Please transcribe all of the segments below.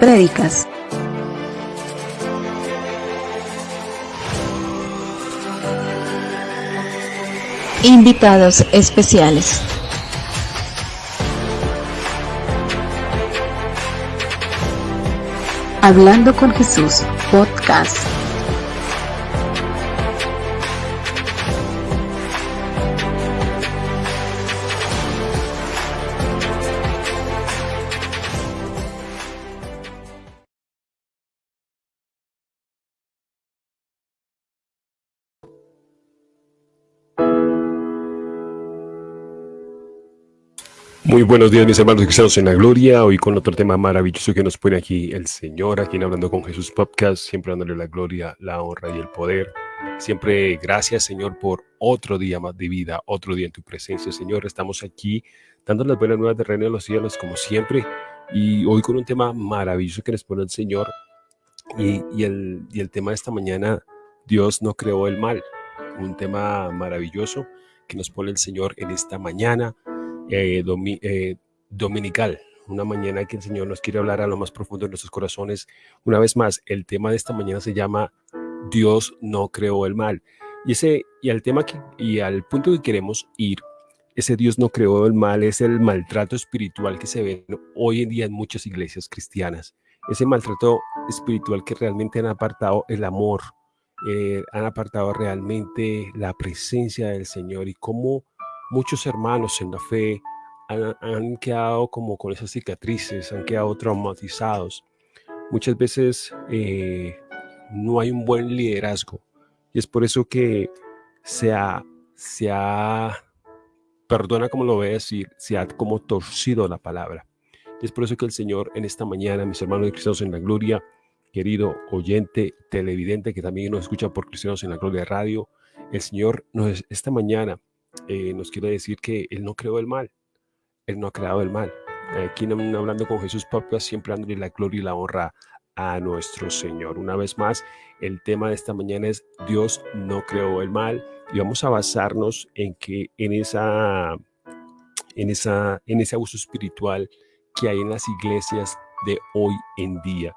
prédicas. Invitados especiales. Hablando con Jesús, podcast. Muy buenos días mis hermanos cristianos en la gloria, hoy con otro tema maravilloso que nos pone aquí el Señor, aquí en Hablando con Jesús Podcast, siempre dándole la gloria, la honra y el poder. Siempre gracias Señor por otro día más de vida, otro día en tu presencia Señor. Estamos aquí dando las buenas nuevas de reino de los cielos como siempre y hoy con un tema maravilloso que nos pone el Señor y, y, el, y el tema de esta mañana, Dios no creó el mal, un tema maravilloso que nos pone el Señor en esta mañana eh, eh, dominical, una mañana que el Señor nos quiere hablar a lo más profundo de nuestros corazones. Una vez más, el tema de esta mañana se llama Dios no creó el mal. Y ese y al tema que, y al punto que queremos ir, ese Dios no creó el mal es el maltrato espiritual que se ve hoy en día en muchas iglesias cristianas. Ese maltrato espiritual que realmente han apartado el amor, eh, han apartado realmente la presencia del Señor y cómo muchos hermanos en la fe han, quedado como con esas cicatrices, han quedado traumatizados. Muchas veces eh, no hay un buen liderazgo y es por eso que se ha, se ha, perdona como lo voy a decir, se ha como torcido la palabra. Y es por eso que el Señor en esta mañana, mis hermanos de Cristianos en la Gloria, querido oyente, televidente que también nos escucha por Cristianos en la Gloria Radio, el Señor nos, esta mañana eh, nos quiere decir que Él no creó el mal, Él no ha creado el mal. Aquí hablando con Jesús Papa, siempre dándole la gloria y la honra a nuestro Señor. Una vez más, el tema de esta mañana es Dios no creó el mal y vamos a basarnos en que en esa en esa en ese abuso espiritual que hay en las iglesias de hoy en día.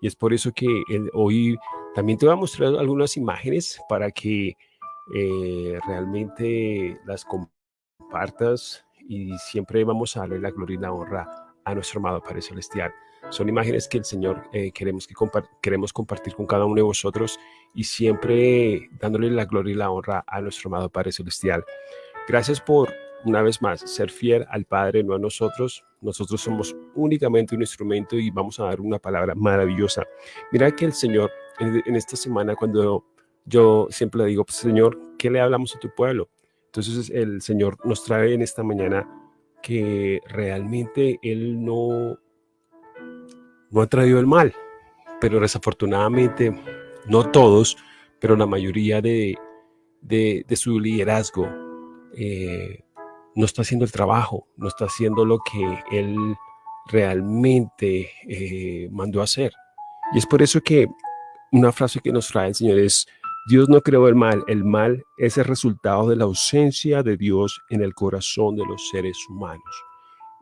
Y es por eso que hoy también te voy a mostrar algunas imágenes para que eh, realmente las compartas y siempre vamos a darle la gloria y la honra a nuestro amado Padre Celestial. Son imágenes que el Señor eh, queremos, que queremos compartir con cada uno de vosotros y siempre dándole la gloria y la honra a nuestro amado Padre Celestial. Gracias por, una vez más, ser fiel al Padre, no a nosotros. Nosotros somos únicamente un instrumento y vamos a dar una palabra maravillosa. Mira que el Señor en, en esta semana, cuando yo siempre le digo, pues, Señor, ¿qué le hablamos a tu pueblo? Entonces el Señor nos trae en esta mañana que realmente Él no, no ha traído el mal, pero desafortunadamente no todos, pero la mayoría de, de, su liderazgo eh, no está haciendo el trabajo, no está haciendo lo que Él realmente eh, mandó a hacer. Y es por eso que una frase que nos trae el Señor es, Dios no creó el mal, el mal es el resultado de la ausencia de Dios en el corazón de los seres humanos.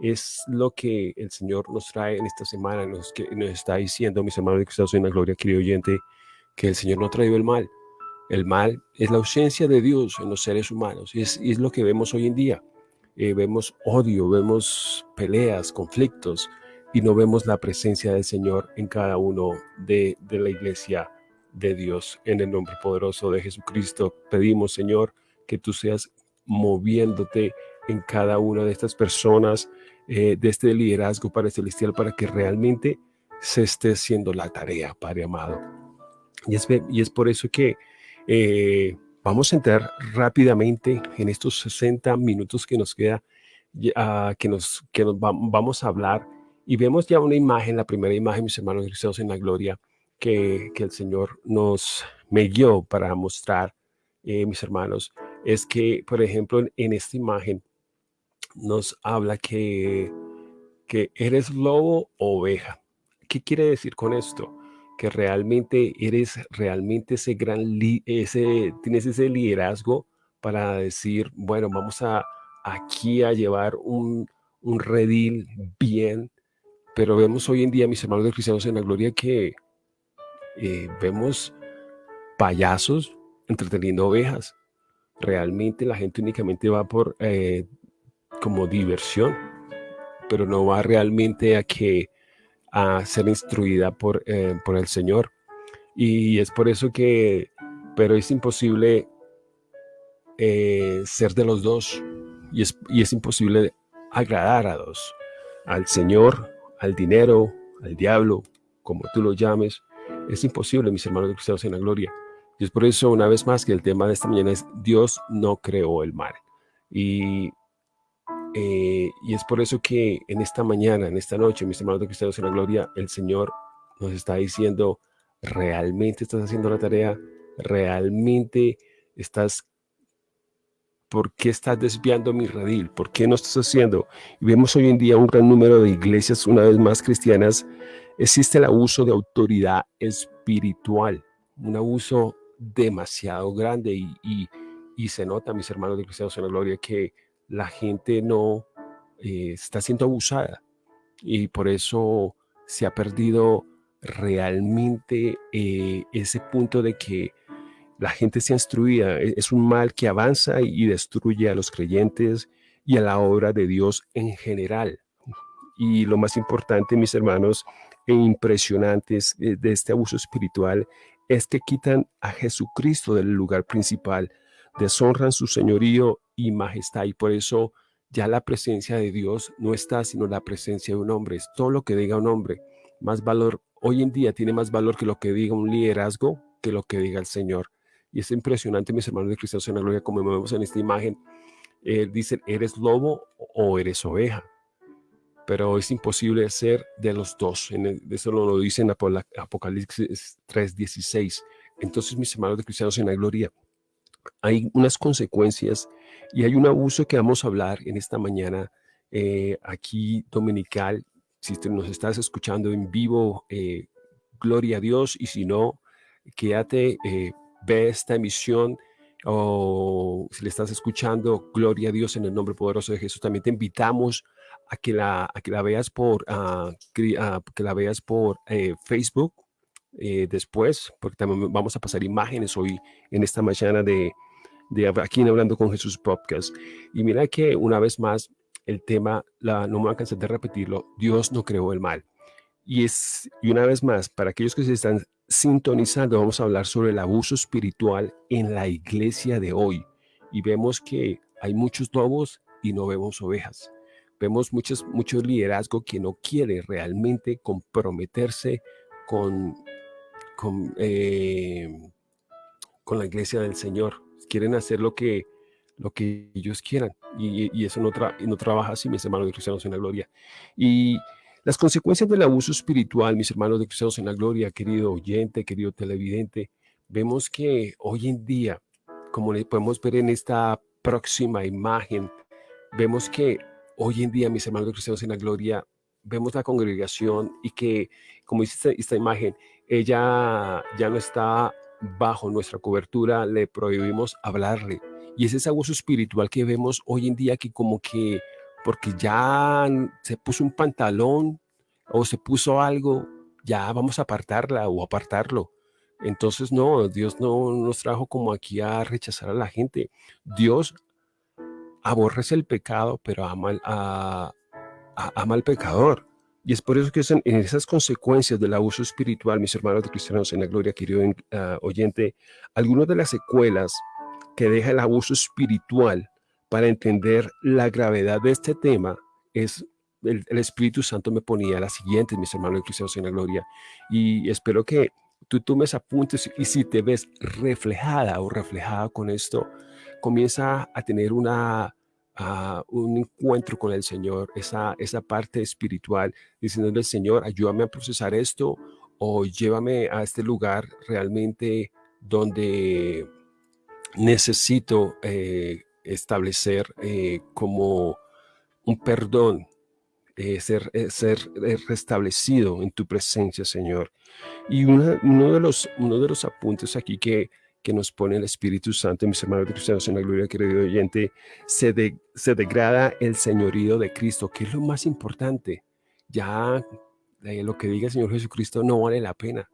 Es lo que el Señor nos trae en esta semana, nos, nos está diciendo, mis hermanos de Cristo en la gloria, querido oyente, que el Señor no ha traído el mal. El mal es la ausencia de Dios en los seres humanos y es, lo que vemos hoy en día. Eh, vemos odio, vemos peleas, conflictos y no vemos la presencia del Señor en cada uno de la iglesia de Dios. En el nombre poderoso de Jesucristo pedimos, Señor, que tú seas moviéndote en cada una de estas personas, eh, de este liderazgo para celestial, para que realmente se esté haciendo la tarea, Padre amado. Y es, y es por eso que eh, vamos a entrar rápidamente en estos 60 minutos que nos queda, que, nos, que nos vamos a hablar. Y vemos ya una imagen, la primera imagen, mis hermanos cristianos en la gloria, que, el Señor nos me guió para mostrar, eh, mis hermanos, es que, por ejemplo, en, esta imagen nos habla que, que eres lobo o oveja. ¿Qué quiere decir con esto? Que realmente eres realmente ese gran, ese, tienes ese liderazgo para decir, bueno, vamos a aquí a llevar un, un redil bien Pero vemos hoy en día, mis hermanos de cristianos en la gloria, que eh, vemos payasos entreteniendo ovejas. Realmente la gente únicamente va por eh, como diversión, pero no va realmente a que a ser instruida por, eh, por el Señor. Y es por eso que, pero es imposible ser de los dos y es, y es imposible agradar a dos, al Señor, al dinero, al diablo, como tú lo llames, es imposible, mis hermanos de cristianos en la gloria. Y es por eso, una vez más, que el tema de esta mañana es Dios no creó el mal. Y, eh, y es por eso que en esta mañana, en esta noche, mis hermanos de cristianos en la gloria, el Señor nos está diciendo, ¿realmente estás haciendo la tarea? ¿Realmente estás ¿Por qué estás desviando mi redil? ¿Por qué no estás haciendo? Y vemos hoy en día un gran número de iglesias, una vez más cristianas, existe el abuso de autoridad espiritual, un abuso demasiado grande y, y, se nota, mis hermanos de cristianos en la gloria, que la gente no eh, está siendo abusada y por eso se ha perdido realmente eh, ese punto de que la gente se instruida, e, es un mal que avanza y destruye a los creyentes y a la obra de Dios en general. Y lo más importante, mis hermanos, e impresionantes eh, de este abuso espiritual es que quitan a Jesucristo del lugar principal, deshonran su señorío y majestad y por eso ya la presencia de Dios no está sino la presencia de un hombre, es todo lo que diga un hombre, más valor, hoy en día tiene más valor que lo que diga un liderazgo, que lo que diga el Señor. Y es impresionante, mis hermanos de Cristo en la gloria, como vemos en esta imagen. Eh, dicen, ¿eres lobo o eres oveja? Pero es imposible ser de los dos. Eso lo dice en Apocalipsis 3.16. Entonces, mis hermanos de cristianos en la gloria, hay unas consecuencias y hay un abuso que vamos a hablar en esta mañana eh, aquí dominical. Si nos estás escuchando en vivo, eh, gloria a Dios. Y si no, quédate eh, ve esta emisión o si le estás escuchando, gloria a Dios en el nombre poderoso de Jesús. También te invitamos a que la, que la veas por, uh, que la veas por eh, Facebook eh, después, porque también vamos a pasar imágenes hoy en esta mañana de, de aquí en Hablando con Jesús Podcast. Y mira que una vez más el tema, la, no me voy a cansar de repetirlo, Dios no creó el mal. Y, es, y una vez más, para aquellos que se están sintonizando, vamos a hablar sobre el abuso espiritual en la iglesia de hoy. Y vemos que hay muchos lobos y no vemos ovejas. Vemos muchos, mucho liderazgo que no quiere realmente comprometerse con, con, eh, con la iglesia del Señor. Quieren hacer lo que, lo que ellos quieran. Y, eso no, no trabaja así, mis hermanos de cristianos en la gloria. Y las consecuencias del abuso espiritual, mis hermanos de Cristianos en la Gloria, querido oyente, querido televidente, vemos que hoy en día, como podemos ver en esta próxima imagen, vemos que hoy en día, mis hermanos Cristianos en la Gloria, vemos la congregación y que, como dice esta, imagen, ella ya no está bajo nuestra cobertura, le prohibimos hablarle. Y es ese abuso espiritual que vemos hoy en día que como que porque ya se puso un pantalón o se puso algo, ya vamos a apartarla o apartarlo. Entonces, no, Dios no nos trajo como aquí a rechazar a la gente. Dios aborrece el pecado, pero ama, al pecador. Y es por eso que en esas consecuencias del abuso espiritual, mis hermanos de cristianos en la gloria, querido uh, oyente, algunas de las secuelas que deja el abuso espiritual para entender la gravedad de este tema es el, Espíritu Santo me ponía las siguientes, mis hermanos cristianos en la gloria, y espero que tú tomes apuntes y si te ves reflejada o reflejada con esto, comienza a tener una, un encuentro con el Señor, esa, esa parte espiritual, diciéndole, Señor, ayúdame a procesar esto o llévame a este lugar realmente donde necesito eh, establecer eh, como un perdón, eh, ser, ser restablecido en tu presencia, Señor. Y uno, de los, uno de los apuntes aquí que, que nos pone el Espíritu Santo, mis hermanos cristianos en la gloria, querido oyente, se, se degrada el señorío de Cristo, que es lo más importante. ya eh, lo que diga el Señor Jesucristo no vale la pena.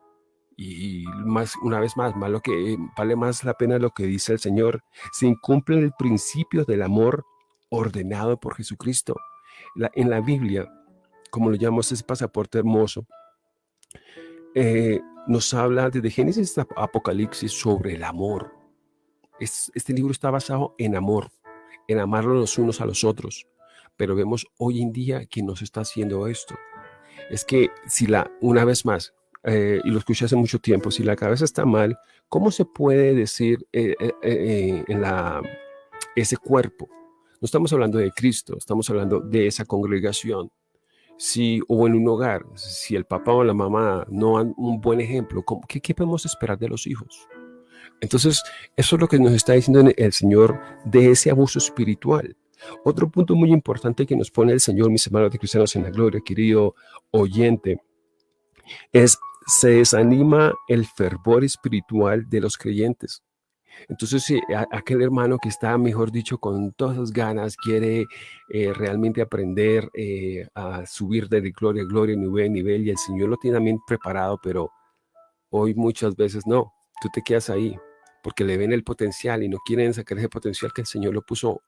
Y más, una vez más, más que, vale más la pena lo que dice el Señor. Se incumple el principio del amor ordenado por Jesucristo. en la Biblia, como lo llamamos ese pasaporte hermoso, eh, nos habla desde Génesis hasta Apocalipsis sobre el amor. este libro está basado en amor, en amarlo los unos a los otros. Pero vemos hoy en día que no se está haciendo esto. Es que si la, una vez más, eh, y lo escuché hace mucho tiempo, si la cabeza está mal, ¿cómo se puede decir eh, en la, ese cuerpo? No estamos hablando de Cristo, estamos hablando de esa congregación si, o en un hogar, si el papá o la mamá no dan un buen ejemplo, ¿qué, ¿qué, podemos esperar de los hijos? Entonces, eso es lo que nos está diciendo el Señor de ese abuso espiritual. Otro punto muy importante que nos pone el Señor, mis hermanos de cristianos en la gloria, querido oyente, es se desanima el fervor espiritual de los creyentes. Entonces, si aquel hermano que está, mejor dicho, con todas ganas, quiere eh, realmente aprender eh, a subir de gloria a gloria, nivel a nivel, y el Señor lo tiene también preparado, pero hoy muchas veces no, tú te quedas ahí, porque le ven el potencial y no quieren sacar ese potencial que el Señor lo puso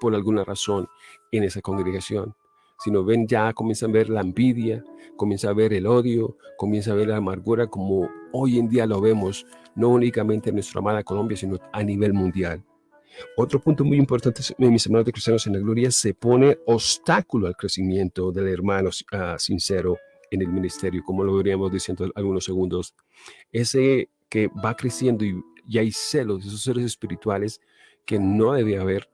por alguna razón en esa congregación sino ven ya, comienzan a ver la envidia, comienza a ver el odio, comienza a ver la amargura como hoy en día lo vemos, no únicamente en nuestra amada Colombia, sino a nivel mundial. Otro punto muy importante, mis hermanos de cristianos en la gloria, se pone obstáculo al crecimiento del hermano ah, sincero en el ministerio, como lo veríamos diciendo algunos segundos. Ese que va creciendo y, hay celos de esos seres espirituales que no debe haber.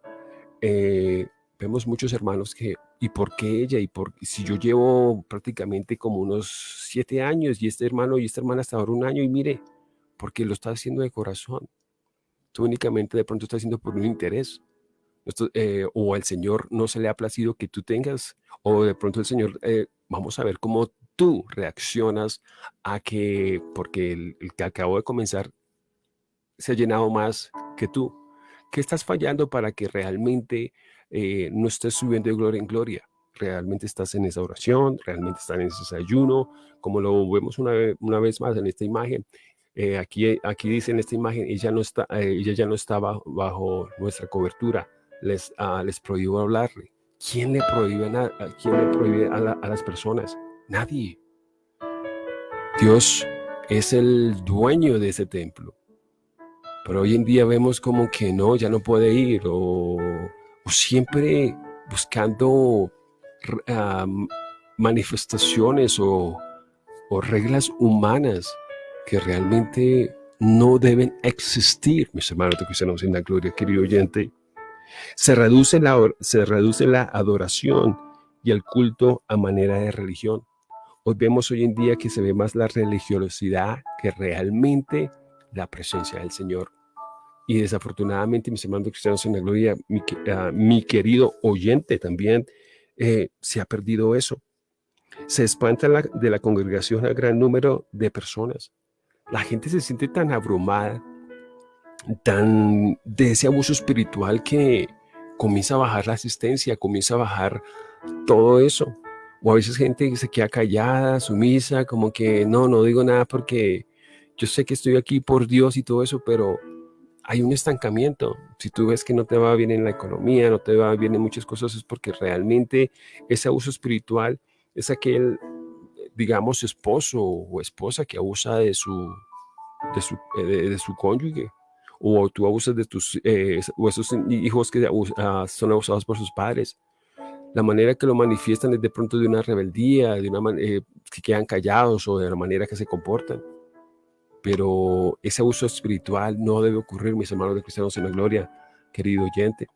Eh, vemos muchos hermanos que ¿Y por qué ella? ¿Y por si yo llevo prácticamente como unos siete años y este hermano y esta hermana hasta ahora un año y mire, porque lo está haciendo de corazón. Tú únicamente de pronto estás haciendo por un interés. Eh, o al Señor no se le ha placido que tú tengas, o de pronto el Señor, eh, vamos a ver cómo tú reaccionas a que, porque el, el que acabo de comenzar se ha llenado más que tú. ¿Qué estás fallando para que realmente eh, no estés subiendo de gloria en gloria. Realmente estás en esa oración, realmente estás en ese ayuno, como lo vemos una una vez más en esta imagen. Eh, aquí, aquí dice en esta imagen, ella, no está, eh, ella ya no estaba bajo nuestra cobertura, les, uh, les prohíbo hablarle. ¿Quién le prohíbe, a, quién le prohíbe a, a las personas? Nadie. Dios es el dueño de ese templo. Pero hoy en día vemos como que no, ya no puede ir o o siempre buscando manifestaciones o, reglas humanas que realmente no deben existir, mis hermanos de cristianos en la gloria, querido oyente. Se reduce, la, se reduce la adoración y el culto a manera de religión. Hoy vemos hoy en día que se ve más la religiosidad que realmente la presencia del Señor. Y desafortunadamente, mis hermanos cristianos en la gloria, mi, ah, querido oyente también, eh, se ha perdido eso. Se espanta de la congregación a gran número de personas. La gente se siente tan abrumada, tan de ese abuso espiritual que comienza a bajar la asistencia, comienza a bajar todo eso. O a veces gente se queda callada, sumisa, como que no, no digo nada porque yo sé que estoy aquí por Dios y todo eso, pero hay un estancamiento. Si tú ves que no te va bien en la economía, no te va bien en muchas cosas, es porque realmente ese abuso espiritual es aquel, digamos, esposo o esposa que abusa de su, de su, eh, de, su cónyuge. O tú abusas de tus, eh, o esos hijos que ah, son abusados por sus padres. La manera que lo manifiestan es de pronto de una rebeldía, de una eh, que quedan callados o de la manera que se comportan pero ese abuso espiritual no debe ocurrir, mis hermanos de cristianos en la gloria, querido oyente.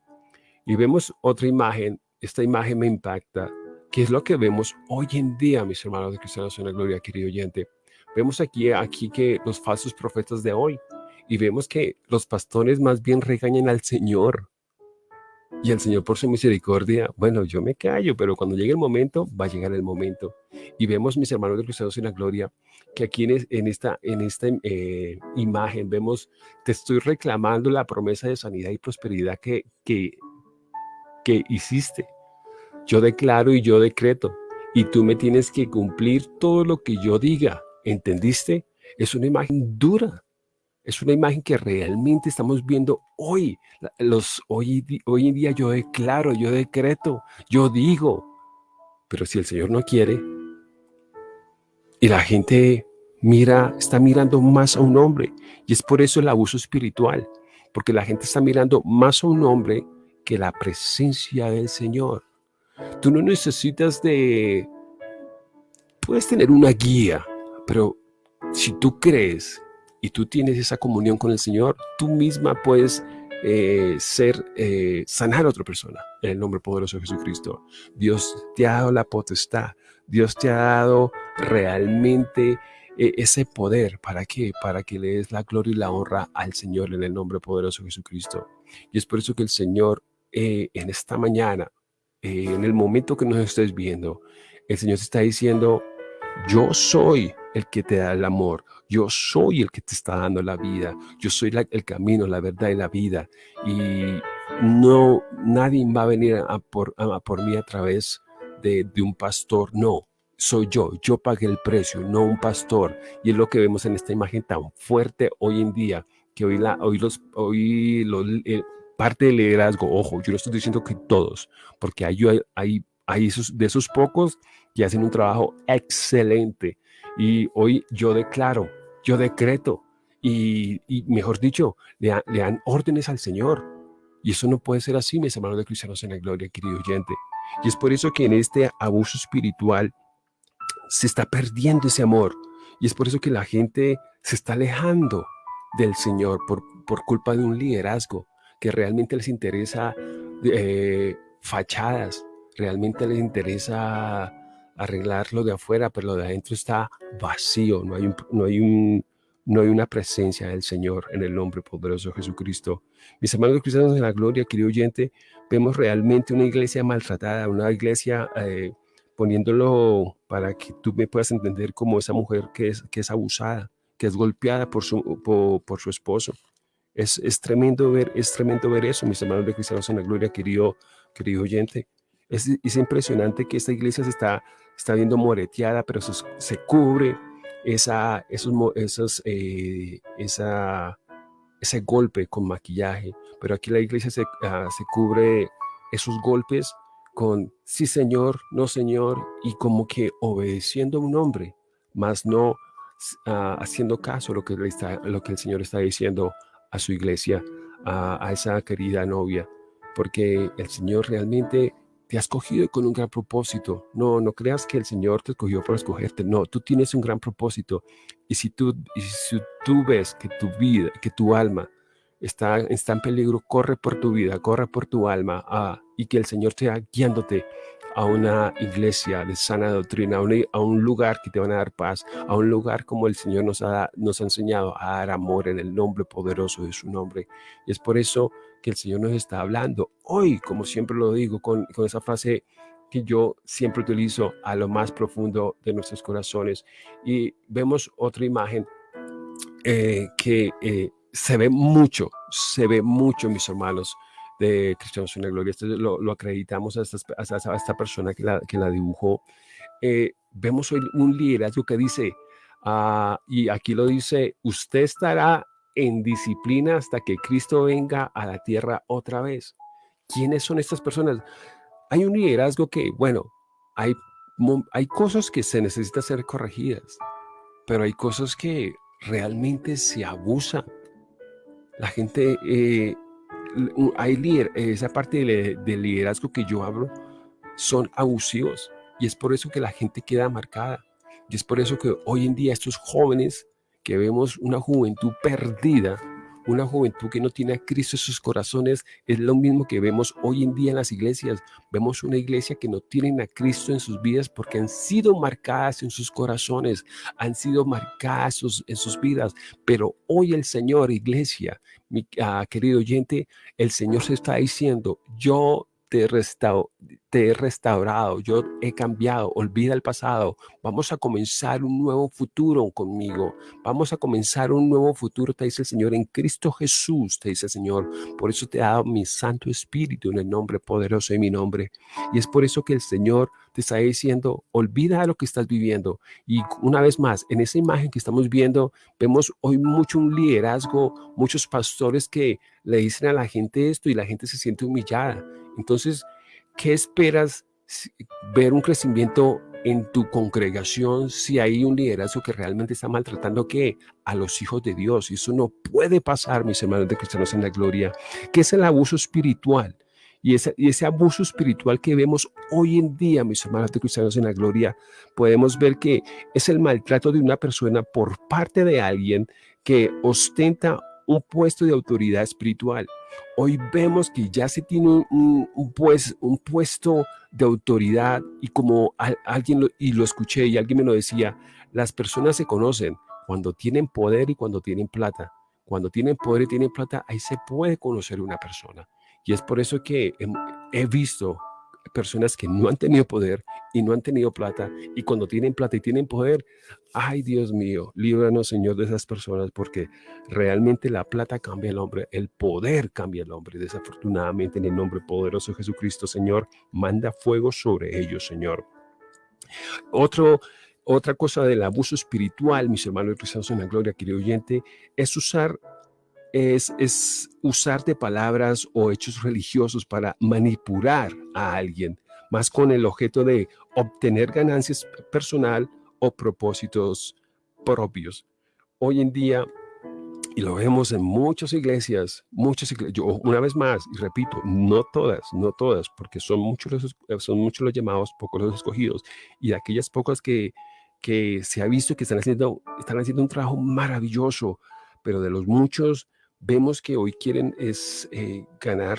Y vemos otra imagen, esta imagen me impacta, que es lo que vemos hoy en día, mis hermanos de cristianos en la gloria, querido oyente. Vemos aquí, aquí que los falsos profetas de hoy, y vemos que los pastores más bien regañan al Señor, y el Señor por su misericordia, bueno, yo me callo, pero cuando llegue el momento, va a llegar el momento. Y vemos, mis hermanos de cristianos en la gloria, que aquí en, esta, en esta eh, imagen vemos, te estoy reclamando la promesa de sanidad y prosperidad que, que, que hiciste. Yo declaro y yo decreto y tú me tienes que cumplir todo lo que yo diga. ¿Entendiste? Es una imagen dura. Es una imagen que realmente estamos viendo hoy. Hoy, hoy en día yo declaro, yo decreto, yo digo. Pero si el Señor no quiere y la gente mira, está mirando más a un hombre y es por eso el abuso espiritual, porque la gente está mirando más a un hombre que la presencia del Señor. Tú no necesitas de... Puedes tener una guía, pero si tú crees y tú tienes esa comunión con el Señor, tú misma puedes eh, ser, eh, sanar a otra persona en el nombre poderoso de Jesucristo. Dios te ha dado la potestad, Dios te ha dado realmente eh, ese poder. ¿Para qué? Para que le des la gloria y la honra al Señor en el nombre poderoso de Jesucristo. Y es por eso que el Señor en esta mañana, en el momento que nos estés viendo, el Señor te está diciendo, yo soy el que te da el amor. Yo soy el que te está dando la vida. Yo soy el camino, la verdad y la vida. Y no, nadie va a venir a por, por mí a través de, de un pastor. No, soy yo. Yo pagué el precio, no un pastor. Y es lo que vemos en esta imagen tan fuerte hoy en día, que hoy, la, hoy, los, hoy los, parte del liderazgo, ojo, yo no estoy diciendo que todos, porque hay, hay, hay esos, de esos pocos que hacen un trabajo excelente. Y hoy yo declaro, yo decreto, y, mejor dicho, le, dan órdenes al Señor. Y eso no puede ser así, mis hermanos de cristianos en la gloria, querido oyente. Y es por eso que en este abuso espiritual se está perdiendo ese amor. Y es por eso que la gente se está alejando del Señor por, por culpa de un liderazgo que realmente les interesa eh, fachadas, realmente les interesa arreglar lo de afuera, pero lo de adentro está vacío, no hay, un, no hay, un, no hay una presencia del Señor en el nombre poderoso de Jesucristo. Mis hermanos cristianos de la gloria, querido oyente, vemos realmente una iglesia maltratada, una iglesia eh, poniéndolo para que tú me puedas entender como esa mujer que es, que es abusada, que es golpeada por su, por, su esposo. Es, es, tremendo ver, es tremendo ver eso, mis hermanos de cristianos en la gloria, querido, querido oyente. Es, es impresionante que esta iglesia se está está viendo moreteada, pero se cubre esa, esos, esos, eh, esa, ese golpe con maquillaje. Pero aquí la iglesia se, ah, se cubre esos golpes con sí señor, no señor, y como que obedeciendo a un hombre, más no uh, haciendo caso a lo que, le está, lo que el Señor está diciendo a su iglesia, a esa querida novia, porque el Señor realmente te has escogido con un gran propósito. No, no creas que el Señor te escogió por escogerte. No, tú tienes un gran propósito. Y si tú, y si tú ves que tu vida, que tu alma está, está en peligro, corre por tu vida, corre por tu alma ah, y que el Señor esté guiándote a una iglesia de sana doctrina, a un, lugar que te van a dar paz, a un lugar como el Señor nos ha, nos ha enseñado a dar amor en el nombre poderoso de su nombre. Y es por eso que el Señor nos está hablando hoy, como siempre lo digo, con, con esa frase que yo siempre utilizo a lo más profundo de nuestros corazones. Y vemos otra imagen eh, que eh, se ve mucho, se ve mucho, mis hermanos, de Cristianos en la Gloria. Esto lo, acreditamos a esta, esta, persona que la, que la dibujó. Eh, vemos hoy un liderazgo que dice, ah, y aquí lo dice, usted estará en disciplina hasta que Cristo venga a la tierra otra vez. ¿Quiénes son estas personas? Hay un liderazgo que, bueno, hay, hay cosas que se necesitan ser corregidas, pero hay cosas que realmente se abusan. La gente eh, hay líder, esa parte del, liderazgo que yo hablo son abusivos y es por eso que la gente queda marcada. Y es por eso que hoy en día estos jóvenes que vemos una juventud perdida, una juventud que no tiene a Cristo en sus corazones, es lo mismo que vemos hoy en día en las iglesias. Vemos una iglesia que no tienen a Cristo en sus vidas porque han sido marcadas en sus corazones, han sido marcadas en sus vidas. Pero hoy el Señor, iglesia, mi ah, querido oyente, el Señor se está diciendo, yo te he, te he restaurado, yo he cambiado, olvida el pasado, vamos a comenzar un nuevo futuro conmigo, vamos a comenzar un nuevo futuro, te dice el Señor, en Cristo Jesús, te dice el Señor, por eso te ha dado mi Santo Espíritu en el nombre poderoso de mi nombre, y es por eso que el Señor te está diciendo, olvida lo que estás viviendo, y una vez más, en esa imagen que estamos viendo, vemos hoy mucho un liderazgo, muchos pastores que le dicen a la gente esto y la gente se siente humillada, entonces, ¿qué esperas ver un crecimiento en tu congregación si hay un liderazgo que realmente está maltratando ¿qué? a los hijos de Dios? Y eso no puede pasar, mis hermanos de cristianos en la gloria, que es el abuso espiritual. Y ese, y ese abuso espiritual que vemos hoy en día, mis hermanos de cristianos en la gloria, podemos ver que es el maltrato de una persona por parte de alguien que ostenta un puesto de autoridad espiritual. Hoy vemos que ya se tiene un, pues, un puesto de autoridad y como alguien, lo, y lo escuché y alguien me lo decía, las personas se conocen cuando tienen poder y cuando tienen plata. Cuando tienen poder y tienen plata, ahí se puede conocer una persona. Y es por eso que he visto personas que no han tenido poder y no han tenido plata y cuando tienen plata y tienen poder, ay Dios mío, líbranos Señor de esas personas porque realmente la plata cambia el hombre, el poder cambia el hombre. Desafortunadamente en el nombre poderoso de Jesucristo, Señor, manda fuego sobre ellos, Señor. Otra cosa del abuso espiritual, mis hermanos cristianos en la gloria, querido oyente, es usar es, es usar de palabras o hechos religiosos para manipular a alguien, más con el objeto de obtener ganancias personal o propósitos propios. Hoy en día, y lo vemos en muchas iglesias, muchas iglesias, yo una vez más, y repito, no todas, no todas, porque son muchos los, son muchos los llamados, pocos los escogidos, y aquellas pocas que, que se ha visto que están haciendo, están haciendo un trabajo maravilloso, pero de los muchos vemos que hoy quieren es eh, ganar,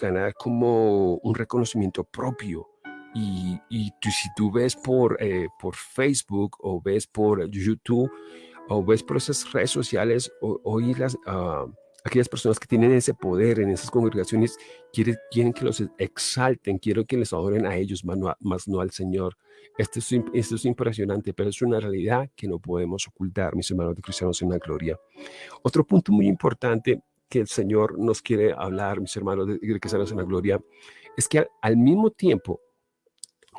ganar como un reconocimiento propio. Y, y si tú ves por, eh, por Facebook o ves por YouTube o ves por esas redes sociales, hoy las, uh, aquellas personas que tienen ese poder en esas congregaciones quieren, quieren que los exalten, quieren que les adoren a ellos, más no, al Señor. Esto es, esto es impresionante, pero es una realidad que no podemos ocultar, mis hermanos de cristianos en la gloria. Otro punto muy importante que el Señor nos quiere hablar, mis hermanos de cristianos en la gloria, es que al mismo tiempo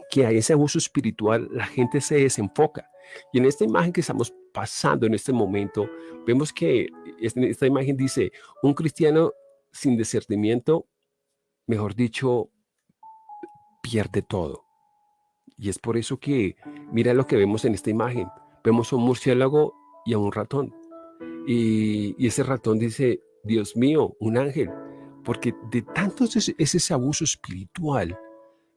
que hay ese abuso espiritual, la gente se desenfoca. Y en esta imagen que estamos pasando en este momento, vemos que esta imagen dice, un cristiano sin discernimiento, mejor dicho, pierde todo. Y es por eso que, mira lo que vemos en esta imagen. Vemos a un murciélago y a un ratón. Y, ese ratón dice, Dios mío, un ángel. Porque de tanto es, ese abuso espiritual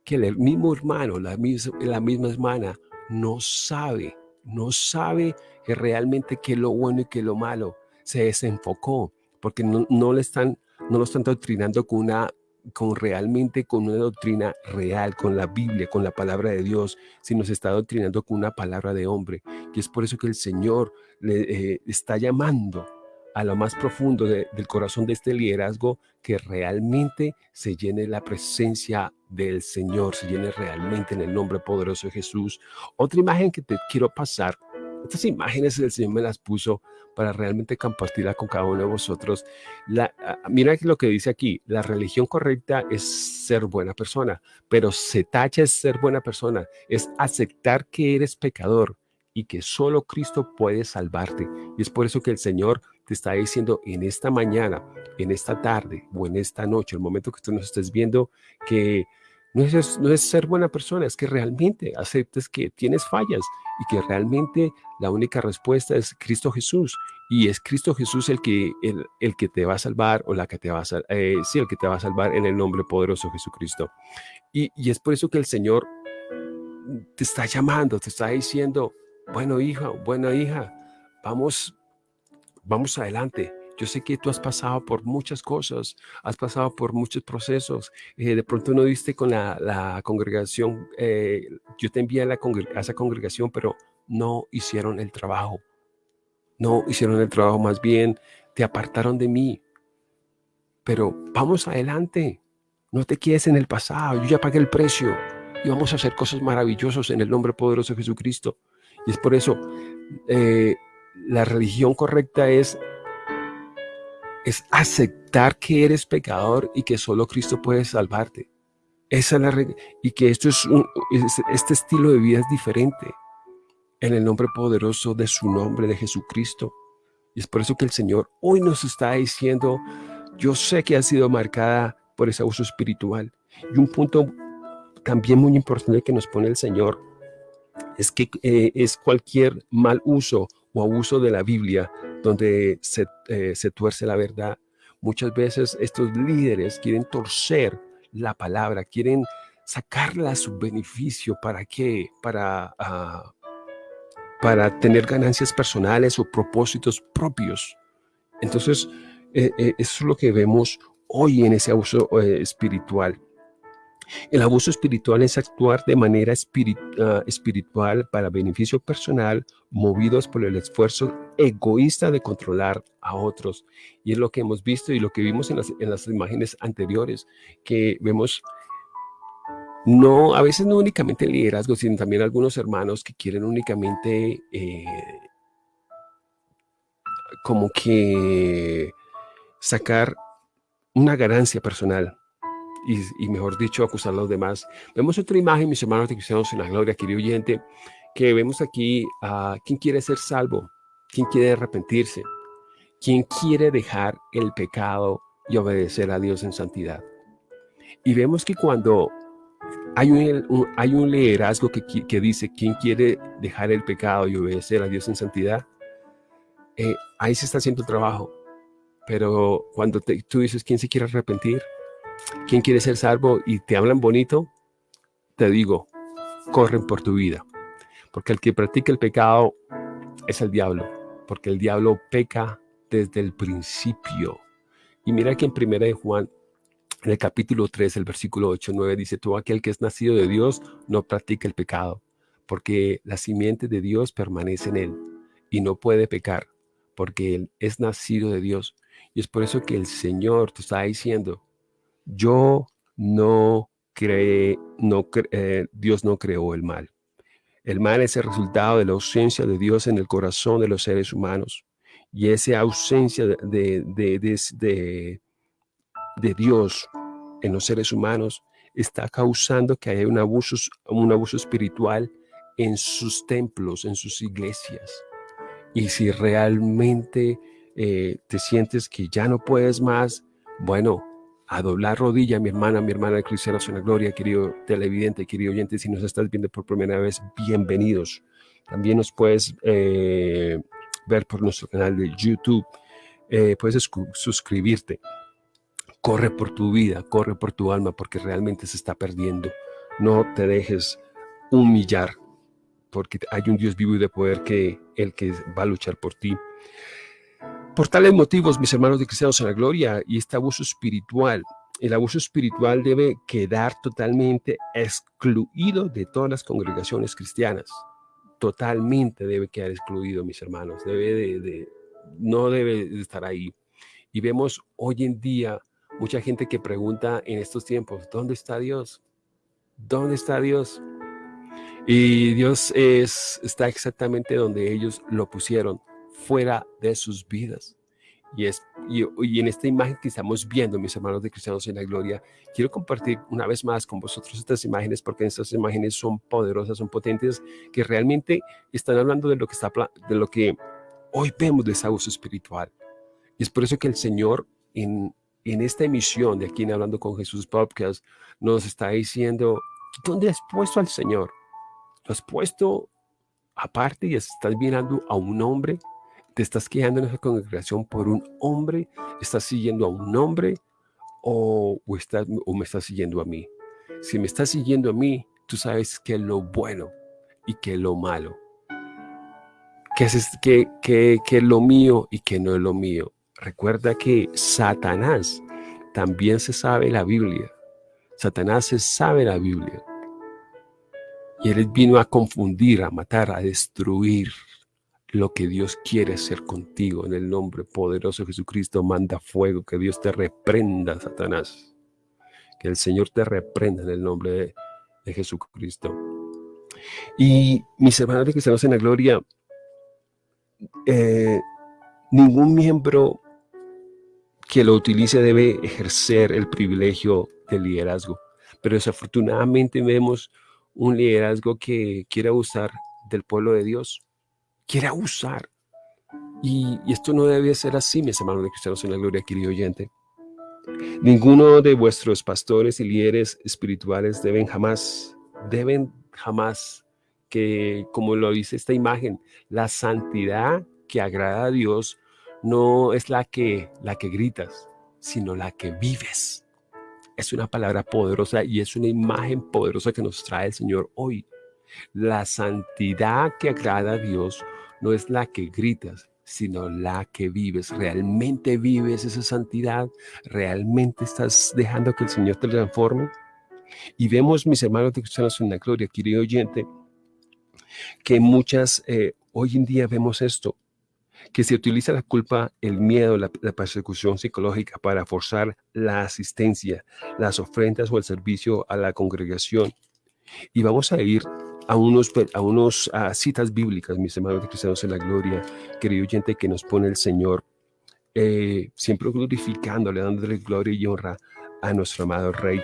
que el mismo hermano, la misma, la misma hermana, no sabe, no sabe que realmente qué es lo bueno y qué es lo malo. Se desenfocó porque no, no le están, no lo están doctrinando con una con realmente con una doctrina real, con la Biblia, con la palabra de Dios, sino se está doctrinando con una palabra de hombre. Y es por eso que el Señor le eh, está llamando a lo más profundo del corazón de este liderazgo que realmente se llene la presencia del Señor, se llene realmente en el nombre poderoso de Jesús. Otra imagen que te quiero pasar, estas imágenes el Señor me las puso para realmente compartirla con cada uno de vosotros. La, ah, mira lo que dice aquí, la religión correcta es ser buena persona, pero se tacha es ser buena persona, es aceptar que eres pecador y que solo Cristo puede salvarte. Y es por eso que el Señor te está diciendo en esta mañana, en esta tarde o en esta noche, el momento que tú nos estés viendo, que no es, no es ser buena persona, es que realmente aceptes que tienes fallas y que realmente la única respuesta es Cristo Jesús. Y es Cristo Jesús el que, el, el que te va a salvar o la que te va a eh, sí, el que te va a salvar en el nombre poderoso de Jesucristo. Y, y es por eso que el Señor te está llamando, te está diciendo, bueno hija, buena hija, vamos, vamos adelante. Yo sé que tú has pasado por muchas cosas, has pasado por muchos procesos. Eh, de pronto no diste con la, congregación, eh, yo te envié a, la a esa congregación, pero no hicieron el trabajo. No hicieron el trabajo, más bien te apartaron de mí. Pero vamos adelante, No te quedes en el pasado. Yo ya pagué el precio y vamos a hacer cosas maravillosas en el nombre poderoso de Jesucristo. Y es por eso eh, la religión correcta es, es aceptar que eres pecador y que solo Cristo puede salvarte. Esa es la y que esto es, este estilo de vida es diferente en el nombre poderoso de su nombre, de Jesucristo. Y es por eso que el Señor hoy nos está diciendo, yo sé que ha sido marcada por ese abuso espiritual. Y un punto también muy importante que nos pone el Señor es que eh, es cualquier mal uso o abuso de la Biblia donde se, eh, se tuerce la verdad. Muchas veces estos líderes quieren torcer la palabra, quieren sacarla a su beneficio. ¿Para qué? Para, uh, para tener ganancias personales o propósitos propios. Entonces, eh, eh, eso es lo que vemos hoy en ese abuso espiritual. El abuso espiritual es actuar de manera ah, espiritual para beneficio personal, movidos por el esfuerzo egoísta de controlar a otros. Y es lo que hemos visto y lo que vimos en las, en las imágenes anteriores, que vemos no, a veces no únicamente el liderazgo, sino también algunos hermanos que quieren únicamente eh, como que sacar una ganancia personal y, mejor dicho, acusar a los demás. Vemos otra imagen, mis hermanos de cristianos en la gloria, querido oyente, que vemos aquí a quien quiere ser salvo, quien quiere arrepentirse, quien quiere dejar el pecado y obedecer a Dios en santidad. Y vemos que cuando hay un, hay un liderazgo que, que, dice, ¿quién quiere dejar el pecado y obedecer a Dios en santidad? Eh, ahí se está haciendo trabajo. Pero cuando tú dices, ¿quién se quiere arrepentir? ¿Quién quiere ser salvo? Y te hablan bonito, te digo, corren por tu vida. Porque el que practica el pecado es el diablo. Porque el diablo peca desde el principio. Y mira que en primera de Juan en el capítulo 3, el versículo 8, 9 dice, todo aquel que es nacido de Dios no practica el pecado, porque la simiente de Dios permanece en él y no puede pecar, porque él es nacido de Dios. Y es por eso que el Señor te está diciendo, yo no cree, no eh, Dios no creó el mal. El mal es el resultado de la ausencia de Dios en el corazón de los seres humanos. Y esa ausencia de, de, de de Dios en los seres humanos está causando que haya un abuso, un abuso espiritual en sus templos, en sus iglesias. Y si realmente eh, te sientes que ya no puedes más, bueno, a doblar rodilla, mi hermana, mi hermana en la Gloria, querido televidente, querido oyente, si nos estás viendo por primera vez, bienvenidos. También nos puedes eh, ver por nuestro canal de YouTube, eh, puedes suscribirte corre por tu vida, corre por tu alma, porque realmente se está perdiendo. No te dejes humillar, porque hay un Dios vivo y de poder que el que va a luchar por ti. Por tales motivos, mis hermanos de cristianos en la gloria, y este abuso espiritual, el abuso espiritual debe quedar totalmente excluido de todas las congregaciones cristianas. Totalmente debe quedar excluido, mis hermanos. Debe de, no debe de estar ahí. Y vemos hoy en día Mucha gente que pregunta en estos tiempos, ¿dónde está Dios? ¿Dónde está Dios? Y Dios es, está exactamente donde ellos lo pusieron, fuera de sus vidas. Y, es, y, en esta imagen que estamos viendo, mis hermanos de Cristianos en la Gloria, quiero compartir una vez más con vosotros estas imágenes, porque estas imágenes son poderosas, son potentes, que realmente están hablando de lo que, está, de lo que hoy vemos de esa uso espiritual. Y es por eso que el Señor en, en esta emisión de aquí en Hablando con Jesús Podcast nos está diciendo, ¿dónde has puesto al Señor? ¿Lo has puesto aparte y estás mirando a un hombre? ¿Te estás quedando en esa congregación por un hombre? ¿Estás siguiendo a un hombre? ¿O, o, me estás siguiendo a mí? Si me estás siguiendo a mí, tú sabes que es lo bueno y que es lo malo. Que es, que es lo mío y que no es lo mío. Recuerda que Satanás también se sabe la Biblia. Satanás se sabe la Biblia. Y él vino a confundir, a matar, a destruir lo que Dios quiere hacer contigo. En el nombre poderoso de Jesucristo, manda fuego, que Dios te reprenda, Satanás. Que el Señor te reprenda en el nombre de, de Jesucristo. Y mis hermanos que estamos en la gloria, eh, ningún miembro que lo utilice debe ejercer el privilegio del liderazgo. Pero desafortunadamente vemos un liderazgo que quiere abusar del pueblo de Dios. Quiere abusar. Y, esto no debe ser así, mis hermanos de cristianos en la gloria, querido oyente. Ninguno de vuestros pastores y líderes espirituales deben jamás, deben jamás que, como lo dice esta imagen, la santidad que agrada a Dios no es la que, la que gritas, sino la que vives. Es una palabra poderosa y es una imagen poderosa que nos trae el Señor hoy. La santidad que agrada a Dios no es la que gritas, sino la que vives. ¿Realmente vives esa santidad? ¿Realmente estás dejando que el Señor te transforme? Y vemos, mis hermanos de cristianos en la gloria, querido oyente, que muchas, eh, hoy en día vemos esto, que se utiliza la culpa, el miedo, la, persecución psicológica para forzar la asistencia, las ofrendas o el servicio a la congregación. Y vamos a ir a unos, a unos citas bíblicas, mis hermanos de cristianos en la gloria, querido oyente, que nos pone el Señor, eh, siempre glorificándole, dándole gloria y honra a nuestro amado Rey.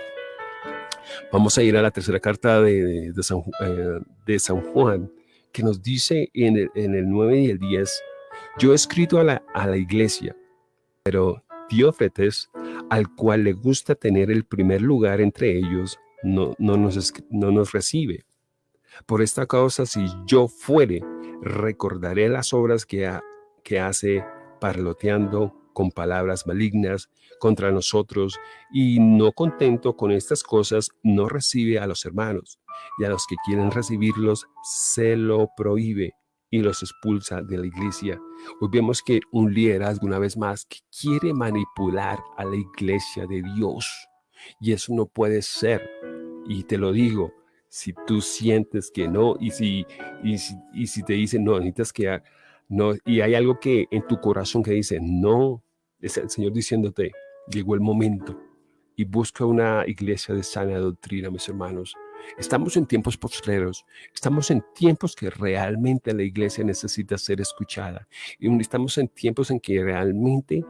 Vamos a ir a la tercera carta de, de, San, eh, de San, Juan, que nos dice en el, en el 9 y el 10, yo he escrito a la, a la iglesia, pero Diófetes, al cual le gusta tener el primer lugar entre ellos, no, no, nos, no nos recibe. Por esta causa, si yo fuere, recordaré las obras que, que hace parloteando con palabras malignas contra nosotros y no contento con estas cosas, no recibe a los hermanos y a los que quieren recibirlos se lo prohíbe y los expulsa de la iglesia. Hoy vemos que un liderazgo, una vez más, que quiere manipular a la iglesia de Dios. Y eso no puede ser. Y te lo digo, si tú sientes que no, y si, y si, y si te dicen, no, necesitas que... No, y hay algo que en tu corazón que dice, no, es el Señor diciéndote, llegó el momento. Y busca una iglesia de sana doctrina, mis hermanos. Estamos en tiempos postreros, estamos en tiempos que realmente la iglesia necesita ser escuchada. Y estamos en tiempos en que realmente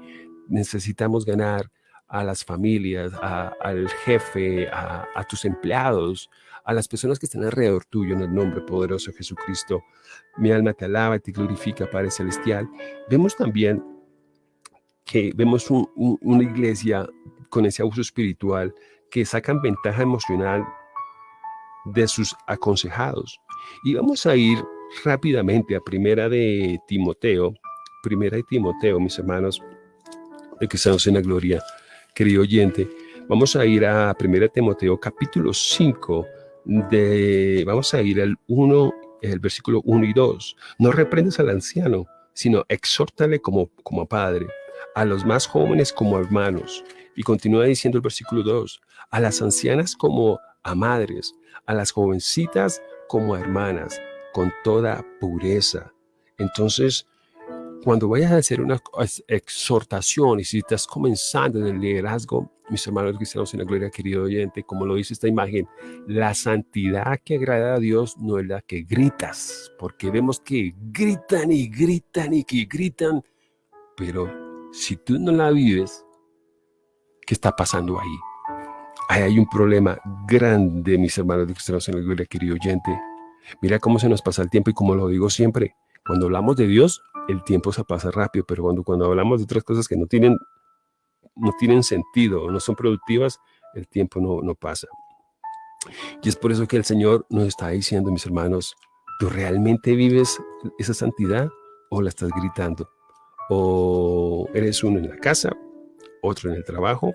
necesitamos ganar a las familias, al jefe, a, a, tus empleados, a las personas que están alrededor tuyo en el nombre poderoso de Jesucristo. Mi alma te alaba te glorifica, Padre Celestial. Vemos también que vemos una iglesia con ese abuso espiritual que sacan ventaja emocional de sus aconsejados. Y vamos a ir rápidamente a primera de Timoteo, primera de Timoteo, mis hermanos, de que estamos en la gloria, querido oyente. Vamos a ir a primera de Timoteo, capítulo 5, de, vamos a ir al 1, el versículo 1 y 2. No reprendes al anciano, sino exhórtale como, como padre a los más jóvenes como hermanos. Y continúa diciendo el versículo 2, a las ancianas como a madres, a las jovencitas como a hermanas, con toda pureza. Entonces, cuando vayas a hacer una exhortación y si estás comenzando en el liderazgo, mis hermanos cristianos en la gloria, querido oyente, como lo dice esta imagen, la santidad que agrada a Dios no es la que gritas, porque vemos que gritan y gritan y que gritan, pero si tú no la vives, ¿qué está pasando ahí? Ahí hay un problema grande, mis hermanos cristianos en la gloria, querido oyente. Mira cómo se nos pasa el tiempo y como lo digo siempre, cuando hablamos de Dios, el tiempo se pasa rápido, pero cuando, cuando hablamos de otras cosas que no tienen, no tienen sentido, no son productivas, el tiempo no, no pasa. Y es por eso que el Señor nos está diciendo, mis hermanos, ¿tú realmente vives esa santidad o la estás gritando? o eres uno en la casa, otro en el trabajo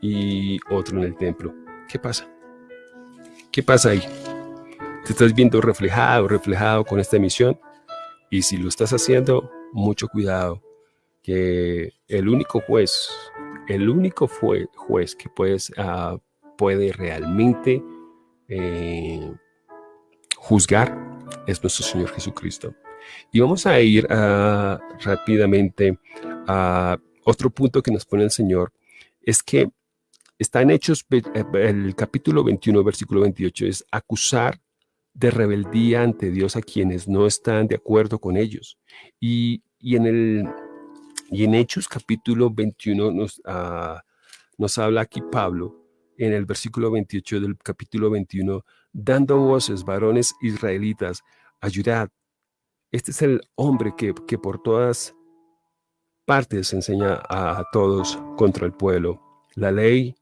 y otro en el templo. ¿Qué pasa? ¿Qué pasa ahí? ¿Te estás viendo reflejado, reflejado con esta misión? Y si lo estás haciendo, mucho cuidado, que el único juez, el único juez que puedes, uh, puede realmente eh, juzgar es nuestro Señor Jesucristo. Y vamos a ir uh, rápidamente a otro punto que nos pone el Señor, es que está en Hechos, eh, el capítulo 21, versículo 28, es acusar de rebeldía ante Dios a quienes no están de acuerdo con ellos. Y, en, el, y en Hechos capítulo 21 nos, ah, nos habla aquí Pablo, en el versículo 28 del capítulo 21, dando voces, varones israelitas, ayudad. Este es el hombre que, que por todas partes enseña a, todos contra el pueblo, la ley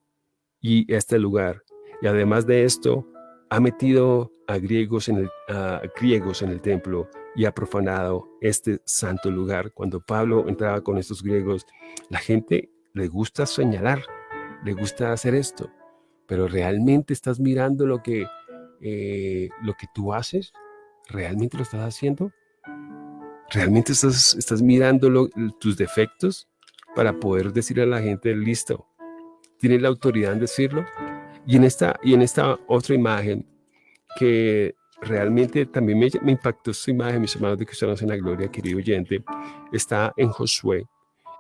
y este lugar. Y además de esto, ha metido a griegos, en el, a griegos en el templo y ha profanado este santo lugar. Cuando Pablo entraba con estos griegos, la gente le gusta señalar, le gusta hacer esto, pero realmente estás mirando lo que, eh, lo que tú haces, realmente lo estás haciendo, realmente estás, estás mirando tus defectos para poder decirle a la gente, listo, tienes la autoridad en decirlo. Y en esta, y en esta otra imagen que realmente también me, impactó esta imagen, mis hermanos de Cristianos en la Gloria, querido oyente, está en Josué.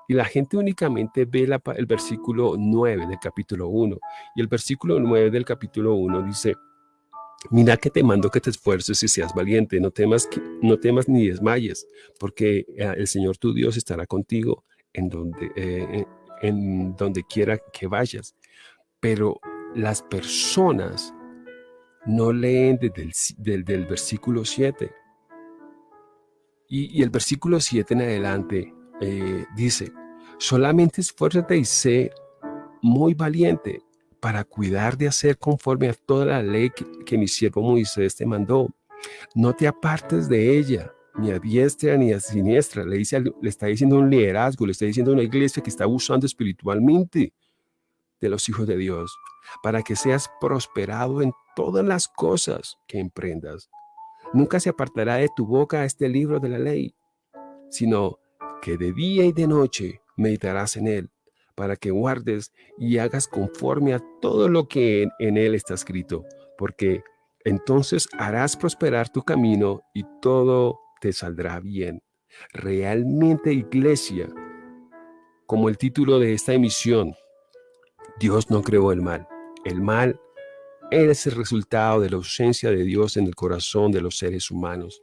Y la gente únicamente ve el versículo 9 del capítulo 1. Y el versículo 9 del capítulo 1 dice, Mira que te mando que te esfuerces y seas valiente, no temas, no temas ni desmayes, porque eh, el Señor tu Dios estará contigo en donde, eh, en donde quiera que vayas. Pero las personas no leen desde el versículo 7. Y, el versículo 7 en adelante eh, dice, solamente esfuérzate y sé muy valiente para cuidar de hacer conforme a toda la ley que, mi siervo Moisés te mandó. No te apartes de ella, ni a diestra ni a siniestra. Le, dice, le está diciendo un liderazgo, le está diciendo una iglesia que está usando espiritualmente de los hijos de Dios, para que seas prosperado en todas las cosas que emprendas. Nunca se apartará de tu boca este libro de la ley, sino que de día y de noche meditarás en él, para que guardes y hagas conforme a todo lo que en, él está escrito, porque entonces harás prosperar tu camino y todo te saldrá bien. Realmente, iglesia, como el título de esta emisión, Dios no creó el mal. El mal es el resultado de la ausencia de Dios en el corazón de los seres humanos.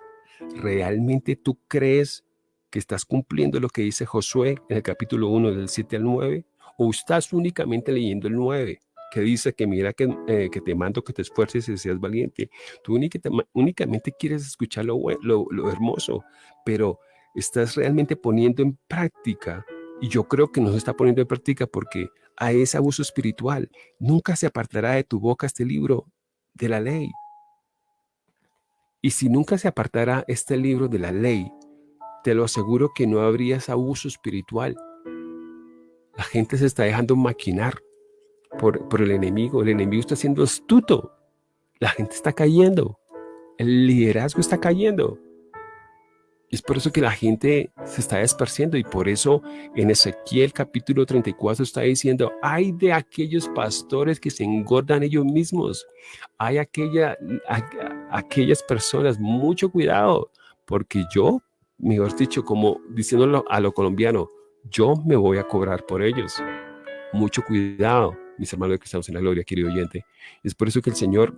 ¿Realmente tú crees que estás cumpliendo lo que dice Josué en el capítulo 1 del 7 al 9? ¿O estás únicamente leyendo el 9? que dice que mira que, eh, que, te mando que te esfuerces y seas valiente. Tú únicamente quieres escuchar lo, lo, lo, hermoso, pero estás realmente poniendo en práctica, y yo creo que no se está poniendo en práctica porque hay ese abuso espiritual. Nunca se apartará de tu boca este libro de la ley. Y si nunca se apartará este libro de la ley, te lo aseguro que no habría ese abuso espiritual. La gente se está dejando maquinar por, por el enemigo. El enemigo está siendo astuto. La gente está cayendo. El liderazgo está cayendo. Es por eso que la gente se está esparciendo y por eso en Ezequiel capítulo 34 está diciendo, hay de aquellos pastores que se engordan ellos mismos. Hay aquella, aquellas personas, mucho cuidado, porque yo mejor dicho, como diciéndolo a lo colombiano, yo me voy a cobrar por ellos. Mucho cuidado, mis hermanos que estamos en la gloria, querido oyente. Es por eso que el Señor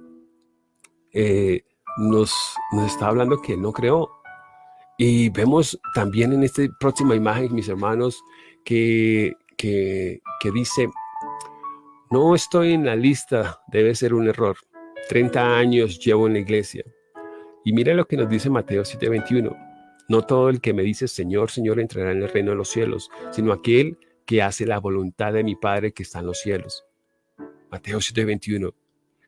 eh, nos, nos está hablando que Él no creó. Y vemos también en esta próxima imagen, mis hermanos, que, que, dice, no estoy en la lista, debe ser un error. 30 años llevo en la iglesia. Y mira lo que nos dice Mateo 7:21. No todo el que me dice Señor, Señor entrará en el reino de los cielos, sino aquel que hace la voluntad de mi Padre que está en los cielos. Mateo 7:21.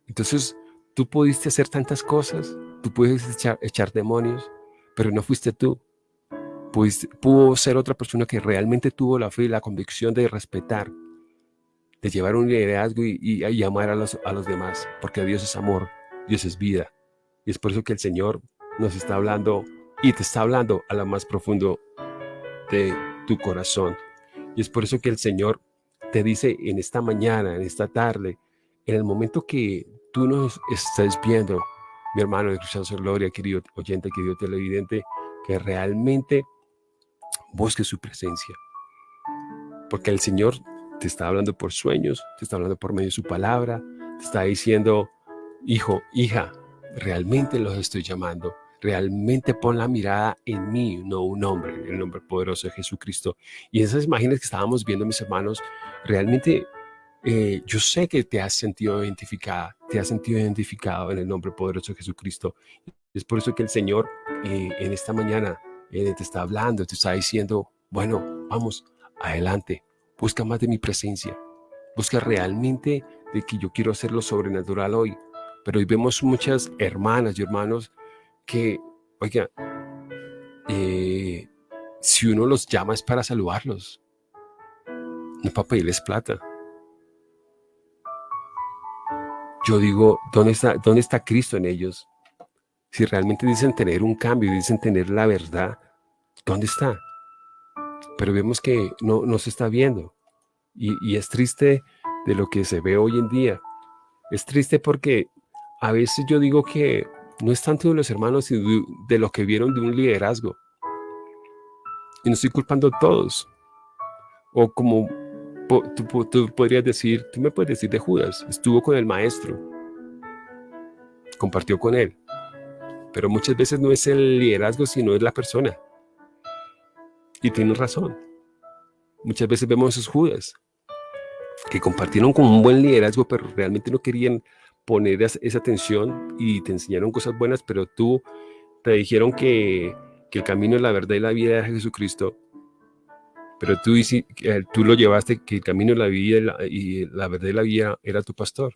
Entonces, tú pudiste hacer tantas cosas, tú puedes echar, demonios, pero no fuiste tú. pudo ser otra persona que realmente tuvo la fe y la convicción de respetar, de llevar un liderazgo y, y, amar a los, a los demás, porque Dios es amor, Dios es vida. Y es por eso que el Señor nos está hablando y te está hablando a lo más profundo de tu corazón. Y es por eso que el Señor te dice en esta mañana, en esta tarde, en el momento que tú nos estés viendo, mi hermano de Cristiano Gloria, querido oyente, querido televidente, que realmente busque su presencia. Porque el Señor te está hablando por sueños, te está hablando por medio de su palabra, te está diciendo, hijo, hija, realmente los estoy llamando. Realmente pon la mirada en mí, no un hombre, en el nombre poderoso de Jesucristo. Y esas imágenes que estábamos viendo, mis hermanos, realmente eh, yo sé que te has sentido identificada, te has sentido identificado en el nombre poderoso de Jesucristo. Es por eso que el Señor eh, en esta mañana eh, te está hablando, te está diciendo, bueno, vamos, adelante, busca más de mi presencia, busca realmente de que yo quiero hacer lo sobrenatural hoy. Pero hoy vemos muchas hermanas y hermanos que, oiga, si uno los llama es para saludarlos, no para pedirles plata. Yo digo, ¿dónde está, ¿dónde está Cristo en ellos? Si realmente dicen tener un cambio, dicen tener la verdad, ¿dónde está? Pero vemos que no, no se está viendo. Y, es triste de lo que se ve hoy en día. Es triste porque a veces yo digo que no es tanto de los hermanos, sino de, lo que vieron de un liderazgo. Y no estoy culpando a todos. O como tú, podrías decir, tú me puedes decir de Judas, estuvo con el maestro, compartió con él, pero muchas veces no es el liderazgo, sino es la persona. Y tienes razón. Muchas veces vemos esos Judas que compartieron con un buen liderazgo, pero realmente no querían poner esa atención y te enseñaron cosas buenas, pero tú te dijeron que, el camino, la verdad y la vida de Jesucristo pero tú, tú lo llevaste que el camino de la vida y la, verdad de la vida era tu pastor.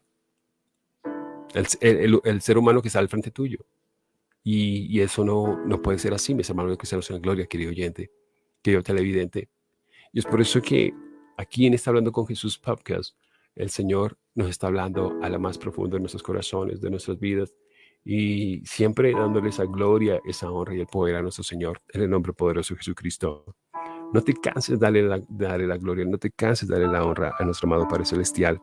El, ser humano que está al frente tuyo. Y, eso no, no puede ser así, mis hermanos que estamos en gloria, querido oyente, querido televidente. Y es por eso que aquí en Está Hablando con Jesús podcast, el Señor nos está hablando a la más profunda de nuestros corazones, de nuestras vidas, y siempre dándole esa gloria, esa honra y el poder a nuestro Señor, en el nombre poderoso de Jesucristo. No te canses de darle la, gloria, no te canses de darle la honra a nuestro amado Padre Celestial.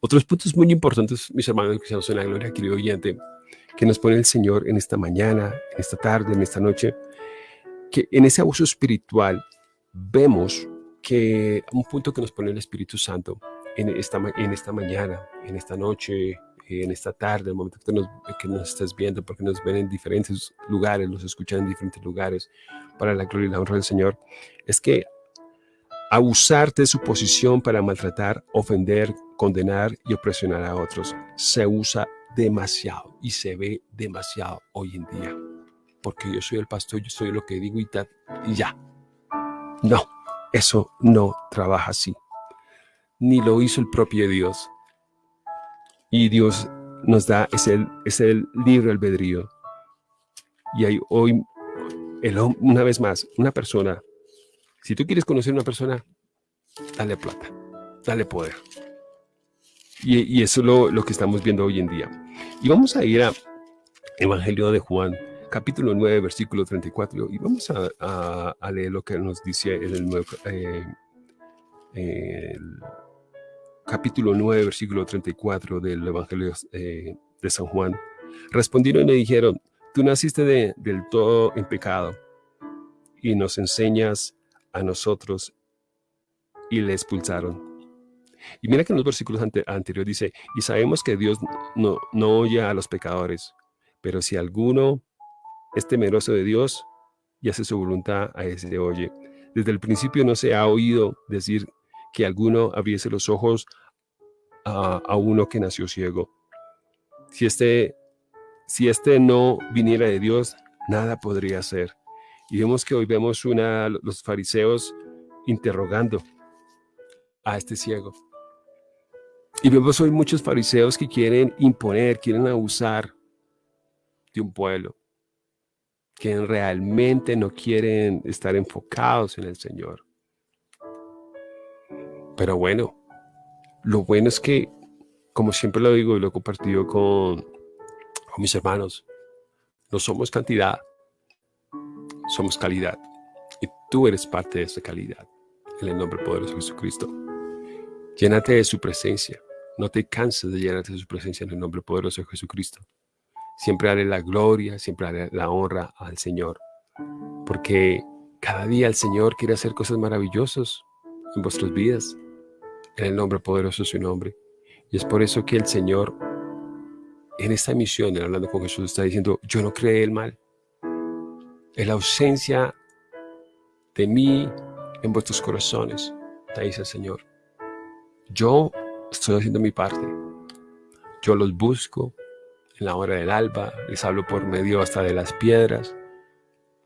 Otros puntos muy importantes, mis hermanos que en la gloria, querido oyente, que nos pone el Señor en esta mañana, en esta tarde, en esta noche, que en ese abuso espiritual vemos que un punto que nos pone el Espíritu Santo en esta, en esta mañana, en esta noche, en esta tarde, el momento que nos, que estás viendo, porque nos ven en diferentes lugares, nos escuchan en diferentes lugares, para la gloria y la honra del Señor, es que abusar de su posición para maltratar, ofender, condenar y opresionar a otros se usa demasiado y se ve demasiado hoy en día. Porque yo soy el pastor, yo soy lo que digo y ya. No, eso no trabaja así. Ni lo hizo el propio Dios. Y Dios nos da ese, el libre albedrío. Y hay hoy una vez más, una persona, si tú quieres conocer a una persona, dale plata, dale poder. Y, eso es lo, que estamos viendo hoy en día. Y vamos a ir a Evangelio de Juan, capítulo 9, versículo 34, y vamos a, leer lo que nos dice en el, eh, capítulo 9, versículo 34 del Evangelio eh, de San Juan. Respondieron y me dijeron, Tú naciste del todo en pecado y nos enseñas a nosotros y le expulsaron. Y mira que en los versículos anteriores dice, y sabemos que Dios no, no oye a los pecadores, pero si alguno es temeroso de Dios y hace su voluntad, a ese le oye. Desde el principio no se ha oído decir que alguno abriese los ojos a, a uno que nació ciego. Si este si este no viniera de Dios, nada podría ser. Y vemos que hoy vemos una, los fariseos interrogando a este ciego. Y vemos hoy muchos fariseos que quieren imponer, quieren abusar de un pueblo, que realmente no quieren estar enfocados en el Señor. Pero bueno, lo bueno es que, como siempre lo digo y lo he compartido con, mis hermanos, no somos cantidad, somos calidad. Y tú eres parte de esa calidad. En el nombre poderoso de Jesucristo. Llénate de su presencia. No te canses de llenarte de su presencia en el nombre poderoso de Jesucristo. Siempre haré la gloria, siempre haré la honra al Señor. Porque cada día el Señor quiere hacer cosas maravillosas en vuestras vidas, en el nombre poderoso de su nombre. Y es por eso que el Señor, en esta misión, hablando con Jesús, está diciendo, yo no creé el mal. En la ausencia de mí en vuestros corazones, te dice el Señor. Yo estoy haciendo mi parte. Yo los busco en la hora del alba, les hablo por medio hasta de las piedras,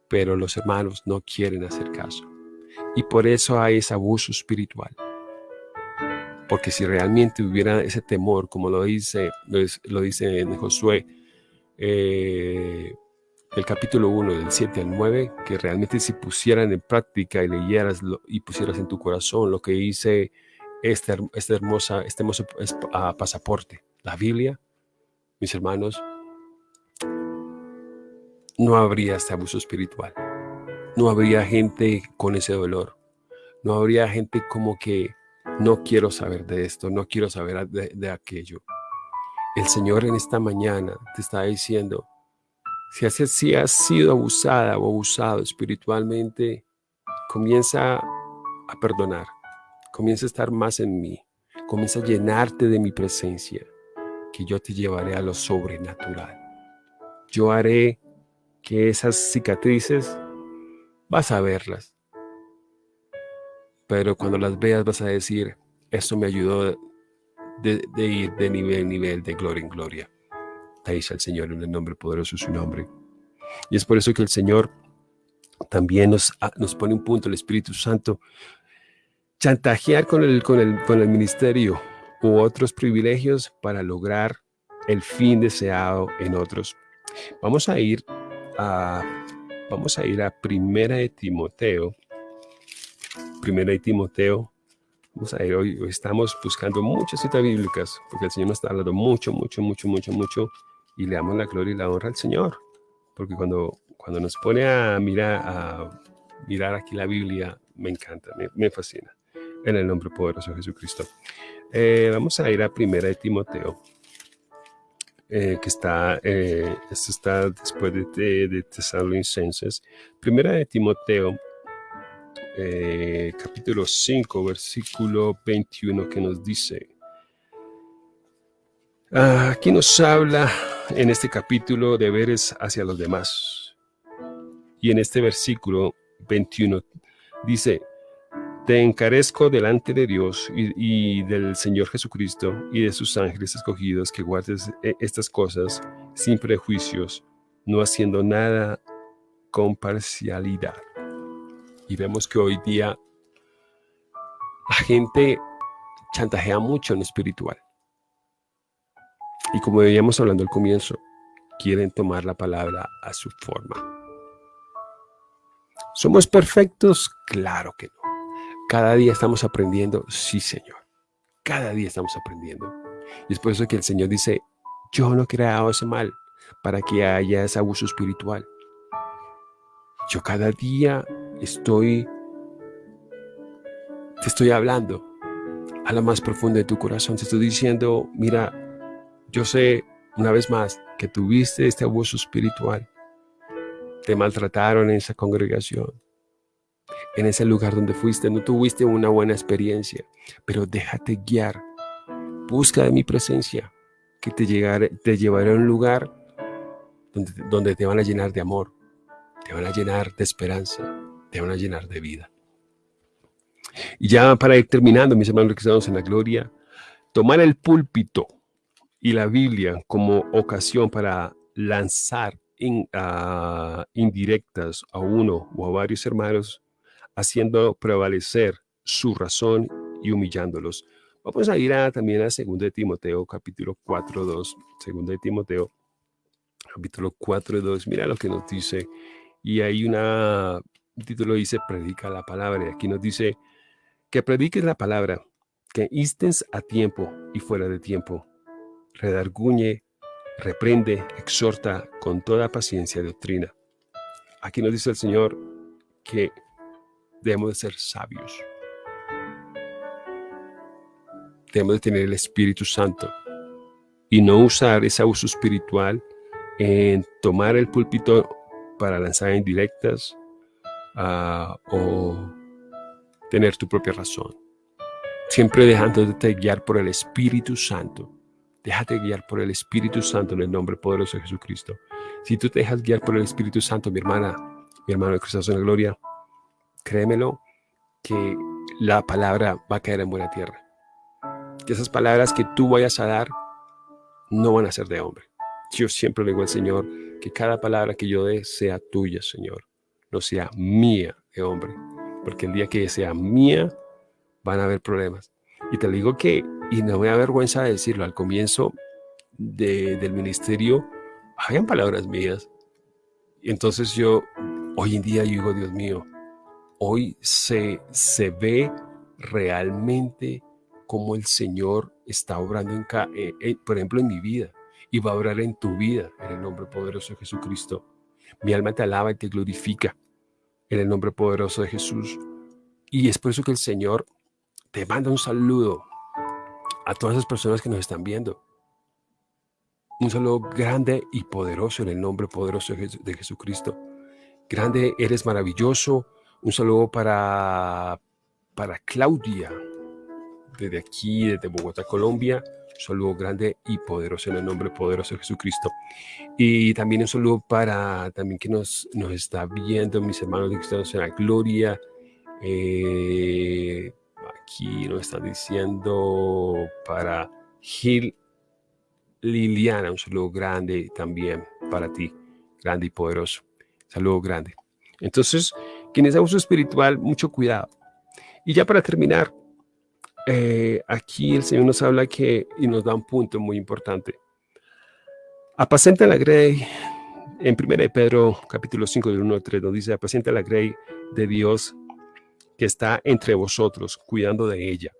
pero los hermanos no quieren hacer caso. Y por eso hay ese abuso espiritual. Porque si realmente hubiera ese temor, como lo dice, lo dice en Josué, eh, el capítulo 1, del 7 al 9, que realmente si pusieran en práctica y leyeras y pusieras en tu corazón lo que dice este, este hermosa, este hermoso ah, pasaporte, la Biblia, mis hermanos, no habría este abuso espiritual. No habría gente con ese dolor. No habría gente como que no quiero saber de esto, no quiero saber de, aquello. El Señor en esta mañana te está diciendo, si has, si has sido abusada o abusado espiritualmente, comienza a perdonar, comienza a estar más en mí, comienza a llenarte de mi presencia, que yo te llevaré a lo sobrenatural. Yo haré que esas cicatrices vas a verlas, pero cuando las veas vas a decir, esto me ayudó de, ir de nivel en nivel, de gloria en gloria. Te dice el Señor en el nombre poderoso de su nombre. Y es por eso que el Señor también nos, ah, nos pone un punto, el Espíritu Santo, chantajear con el, con, el, con el ministerio u otros privilegios para lograr el fin deseado en otros. Vamos a ir a, vamos a, ir a Primera de Timoteo, Primera de Timoteo. Vamos a ir, hoy, estamos buscando muchas citas bíblicas, porque el Señor nos está hablando mucho, mucho, mucho, mucho, mucho, y le damos la gloria y la honra al Señor. Porque cuando, cuando nos pone a mirar, a mirar aquí la Biblia, me encanta, me, fascina. En el nombre poderoso de Jesucristo. Eh, vamos a ir a Primera de Timoteo, eh, que está, eh, esto está después de, de, de Tesalonicenses. Primera de Timoteo, eh, capítulo 5, versículo 21, que nos dice, ah, aquí nos habla en este capítulo deberes hacia los demás. Y en este versículo 21 dice, te encarezco delante de Dios y, del Señor Jesucristo y de sus ángeles escogidos que guardes eh, estas cosas sin prejuicios, no haciendo nada con parcialidad. Y vemos que hoy día la gente chantajea mucho en lo espiritual. Y como veíamos hablando al comienzo, quieren tomar la palabra a su forma. ¿Somos perfectos? Claro que no. Cada día estamos aprendiendo, sí Señor. Cada día estamos aprendiendo. Y es por eso que el Señor dice, yo no he creado ese mal para que haya ese abuso espiritual. Yo cada día estoy, te estoy hablando a la más profunda de tu corazón. Te estoy diciendo, mira, yo sé una vez más que tuviste este abuso espiritual. Te maltrataron en esa congregación. En ese lugar donde fuiste, no tuviste una buena experiencia, pero déjate guiar. Busca de mi presencia, que te, llegaré, te llevaré a un lugar donde, donde te van a llenar de amor, te van a llenar de esperanza, te van a llenar de vida. Y ya para ir terminando, mis hermanos que estamos en la gloria, tomar el púlpito y la Biblia como ocasión para lanzar indirectas a uno o a varios hermanos, haciendo prevalecer su razón y humillándolos. Vamos a ir también a 2 de Timoteo, capítulo 4, 2. 2 de Timoteo, capítulo 4, 2. Mira lo que nos dice. Y hay una el título dice predica la palabra y aquí nos dice que prediques la palabra, que instens a tiempo y fuera de tiempo, redarguñe, reprende, exhorta con toda paciencia doctrina. Aquí nos dice el Señor que debemos de ser sabios. Debemos de tener el Espíritu Santo y no usar ese uso espiritual en tomar el púlpito para lanzar indirectas, o tener tu propia razón. Siempre dejándote guiar por el Espíritu Santo. Déjate guiar por el Espíritu Santo en el nombre poderoso de Jesucristo. Si tú te dejas guiar por el Espíritu Santo, mi hermana, mi hermano de Cristo en la gloria, créemelo que la palabra va a caer en buena tierra. Que esas palabras que tú vayas a dar no van a ser de hombre. Yo siempre le digo al Señor que cada palabra que yo dé sea tuya, Señor, no sea mía de hombre. Porque el día que sea mía, van a haber problemas. Y te digo que, y no me da vergüenza de decirlo, al comienzo del ministerio, habían palabras mías. Entonces yo, hoy en día, yo digo, Dios mío, hoy se, se ve realmente cómo el Señor está obrando, en, eh, eh, por ejemplo, en mi vida y va a obrar en tu vida en el nombre poderoso de Jesucristo. Mi alma te alaba y te glorifica en el nombre poderoso de Jesús. Y es por eso que el Señor te manda un saludo a todas esas personas que nos están viendo. Un saludo grande y poderoso en el nombre poderoso de Jesucristo. Grande, eres maravilloso. Un saludo para, para Claudia, desde aquí, desde Bogotá, Colombia. Saludo grande y poderoso en el nombre poderoso de Jesucristo. Y también un saludo para también que nos, nos está viendo mis hermanos de Cristianos en la Gloria. Eh, aquí nos están diciendo para Gil Liliana, un saludo grande también para ti, grande y poderoso. Saludo grande. Entonces, quienes uso espiritual, mucho cuidado. Y ya para terminar, eh, aquí el Señor nos habla que, y nos da un punto muy importante. Apacenta la grey, en 1 Pedro capítulo 5 del 1 al 3 nos dice, apacenta la grey de Dios que está entre vosotros, cuidando de ella.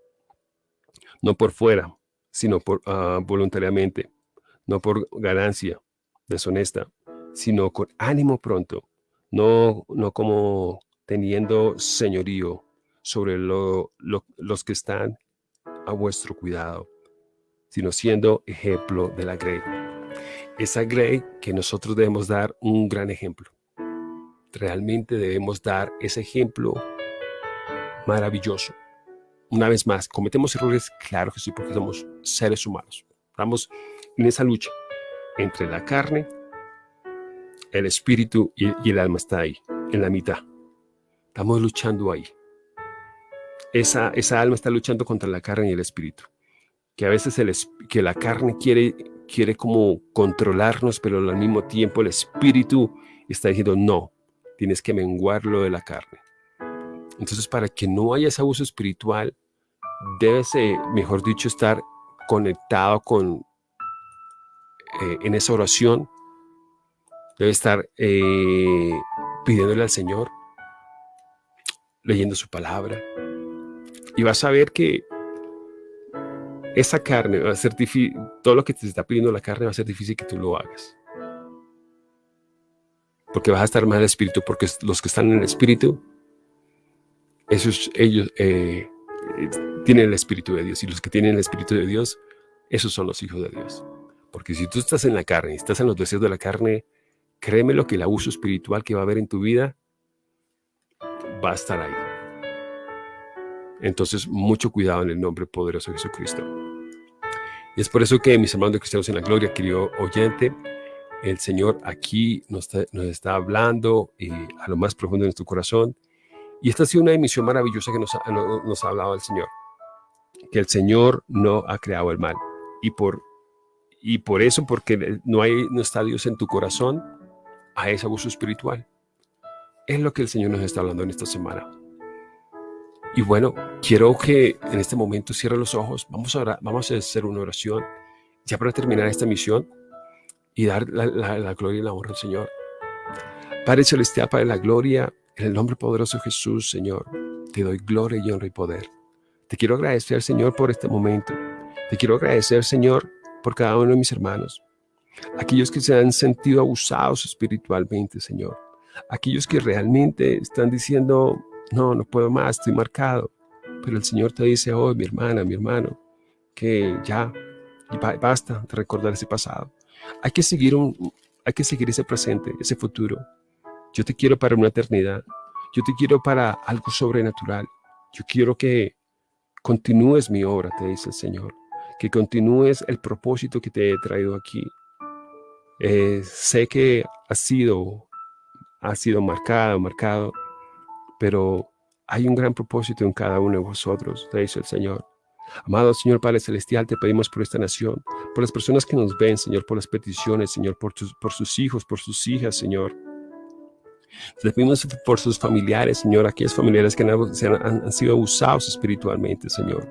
No por fuera, sino por, ah, voluntariamente, no por ganancia deshonesta, sino con ánimo pronto, no, no como teniendo señorío sobre los que están a vuestro cuidado, sino siendo ejemplo de la Grey. Esa Grey que nosotros debemos dar un gran ejemplo. Realmente debemos dar ese ejemplo maravilloso. Una vez más, cometemos errores, claro que sí, porque somos seres humanos. Estamos en esa lucha entre la carne, el espíritu y, y el alma está ahí, en la mitad. Estamos luchando ahí esa, esa alma está luchando contra la carne y el espíritu. Que a veces el, que la carne quiere, quiere como controlarnos, pero al mismo tiempo el espíritu está diciendo, no, tienes que menguar lo de la carne. Entonces, para que no haya ese abuso espiritual, debes, mejor dicho, estar conectado con, eh, en esa oración, debe estar eh, pidiéndole al Señor, leyendo su palabra, y vas a ver que esa carne va a ser difícil, todo lo que te está pidiendo la carne va a ser difícil que tú lo hagas. Porque vas a estar mal el espíritu, porque los que están en el espíritu, esos, ellos eh, tienen el espíritu de Dios. Y los que tienen el espíritu de Dios, esos son los hijos de Dios. Porque si tú estás en la carne, estás en los deseos de la carne, créeme lo que el abuso espiritual que va a haber en tu vida va a estar ahí. Entonces, mucho cuidado en el nombre poderoso de Jesucristo. Y es por eso que mis hermanos cristianos en la gloria, querido oyente, el Señor aquí nos está, hablando eh, a lo más profundo de nuestro corazón. Y esta ha sido una emisión maravillosa que nos ha, nos ha hablado el Señor. Que el Señor no ha creado el mal. Y por, y por eso, porque no, hay, no está Dios en tu corazón, hay ese abuso espiritual. Es lo que el Señor nos está hablando en esta semana. Y bueno, quiero que en este momento cierre los ojos. Vamos a, vamos a hacer una oración ya para terminar esta misión y dar la, gloria y la honra al Señor. Padre Celestial, Padre de la gloria, en el nombre poderoso de Jesús, Señor, te doy gloria y honra y poder. Te quiero agradecer, Señor, por este momento. Te quiero agradecer, Señor, por cada uno de mis hermanos. Aquellos que se han sentido abusados espiritualmente, Señor. Aquellos que realmente están diciendo, no, no puedo más, estoy marcado. Pero el Señor te dice hoy, mi hermana, mi hermano, que ya basta de recordar ese pasado. Hay que seguir un, hay que seguir ese presente, ese futuro. Yo te quiero para una eternidad. Yo te quiero para algo sobrenatural. Yo quiero que continúes mi obra, te dice el Señor. Que continúes el propósito que te he traído aquí. Eh, sé que ha sido, ha sido marcado, marcado, pero hay un gran propósito en cada uno de vosotros, te dice el Señor. Amado Señor Padre Celestial, te pedimos por esta nación, por las personas que nos ven, Señor, por las peticiones, Señor, por, sus hijos, por sus hijas, Señor. Te pedimos por sus familiares, Señor, aquellos familiares que han, sido abusados espiritualmente, Señor.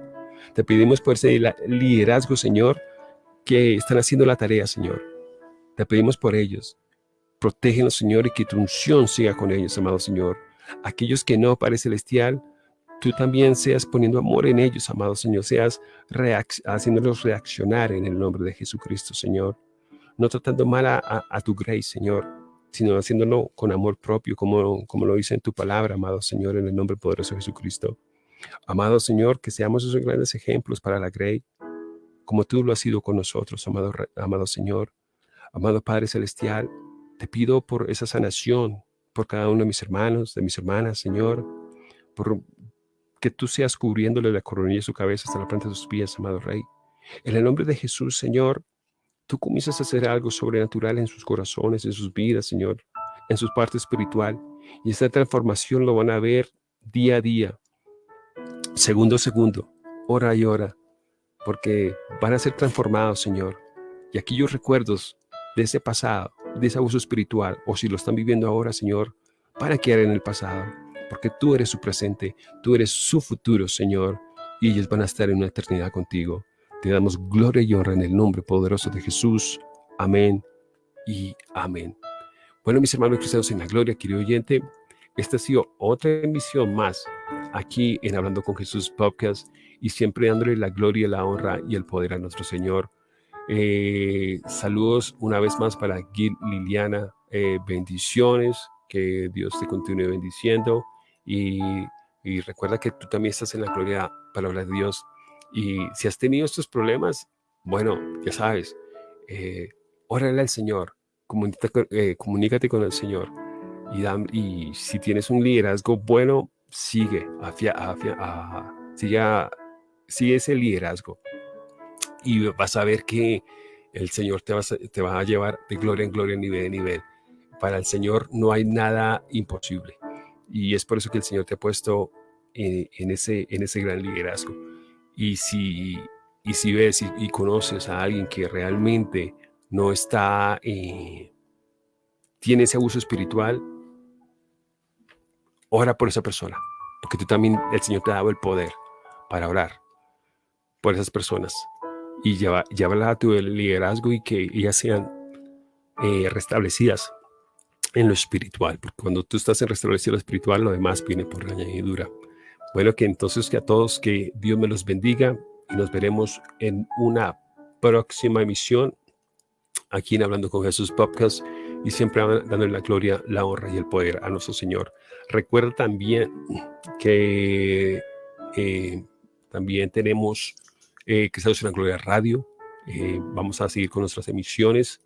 Te pedimos por ese liderazgo, Señor, que están haciendo la tarea, Señor. Te pedimos por ellos. Protégenos, Señor, y que tu unción siga con ellos, amado Señor. Aquellos que no, Padre Celestial, tú también seas poniendo amor en ellos, amado Señor, seas haciéndolos reaccionar en el nombre de Jesucristo, Señor. No tratando mal a tu grace, Señor, sino haciéndolo con amor propio, como, como lo dice en tu palabra, amado Señor, en el nombre poderoso de Jesucristo. Amado Señor, que seamos esos grandes ejemplos para la Grey, como tú lo has sido con nosotros, amado, amado Señor. Amado Padre Celestial, te pido por esa sanación, por cada uno de mis hermanos, de mis hermanas, Señor, por que tú seas cubriéndole la coronilla de su cabeza hasta la planta de sus pies, amado Rey. En el nombre de Jesús, Señor, tú comienzas a hacer algo sobrenatural en sus corazones, en sus vidas, Señor, en su parte espiritual. Y esta transformación lo van a ver día a día, segundo a segundo, hora y hora, porque van a ser transformados, Señor. Y aquellos recuerdos de ese pasado, de ese abuso espiritual, o si lo están viviendo ahora, Señor, van a quedar en el pasado, porque tú eres su presente, tú eres su futuro, Señor, y ellos van a estar en una eternidad contigo. Te damos gloria y honra en el nombre poderoso de Jesús. Amén y amén. Bueno, mis hermanos cristianos en la gloria, querido oyente, esta ha sido otra emisión más aquí en Hablando con Jesús Podcast y siempre dándole la gloria, la honra y el poder a nuestro Señor. Eh, saludos una vez más para Gil Liliana. Eh, bendiciones, que Dios te continúe bendiciendo y, recuerda que tú también estás en la gloria, palabra de Dios. Y si has tenido estos problemas, bueno, ya sabes, eh, órale al Señor, eh, comunícate, con el Señor. Y, y, si tienes un liderazgo bueno, sigue, afia, afia, sigue, sigue ese liderazgo. Y vas a ver que el Señor te va, te va a llevar de gloria en gloria, nivel en nivel. Para el Señor no hay nada imposible. Y es por eso que el Señor te ha puesto en, en ese, en ese gran liderazgo. Y si, y si ves y, conoces a alguien que realmente no está, eh, tiene ese abuso espiritual, ora por esa persona, porque tú también, el Señor te ha dado el poder para orar por esas personas y lleva, llevarlas a tu liderazgo y que ellas sean eh, restablecidas en lo espiritual, porque cuando tú estás en restablecido lo espiritual, lo demás viene por añadidura. Bueno, que entonces que a todos que Dios me los bendiga y nos veremos en una próxima emisión aquí en Hablando con Jesús Podcast y siempre dándole la gloria, la honra y el poder a nuestro Señor. Recuerda también que eh, también tenemos eh, que en la Gloria Radio. Eh, vamos a seguir con nuestras emisiones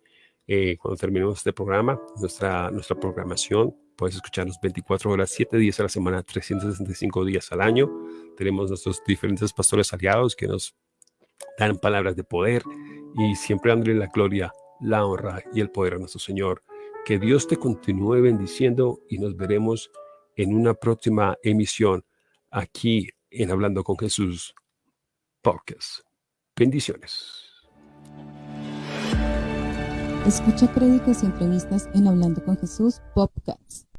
cuando terminemos este programa, nuestra, nuestra programación Puedes escucharnos 24 horas, 7 días a la semana, 365 días al año. Tenemos nuestros diferentes pastores aliados que nos dan palabras de poder y siempre dándole la gloria, la honra y el poder a nuestro Señor. Que Dios te continúe bendiciendo y nos veremos en una próxima emisión aquí en Hablando con Jesús Podcast. Bendiciones. Escucha créditos y entrevistas en Hablando con Jesús Podcast.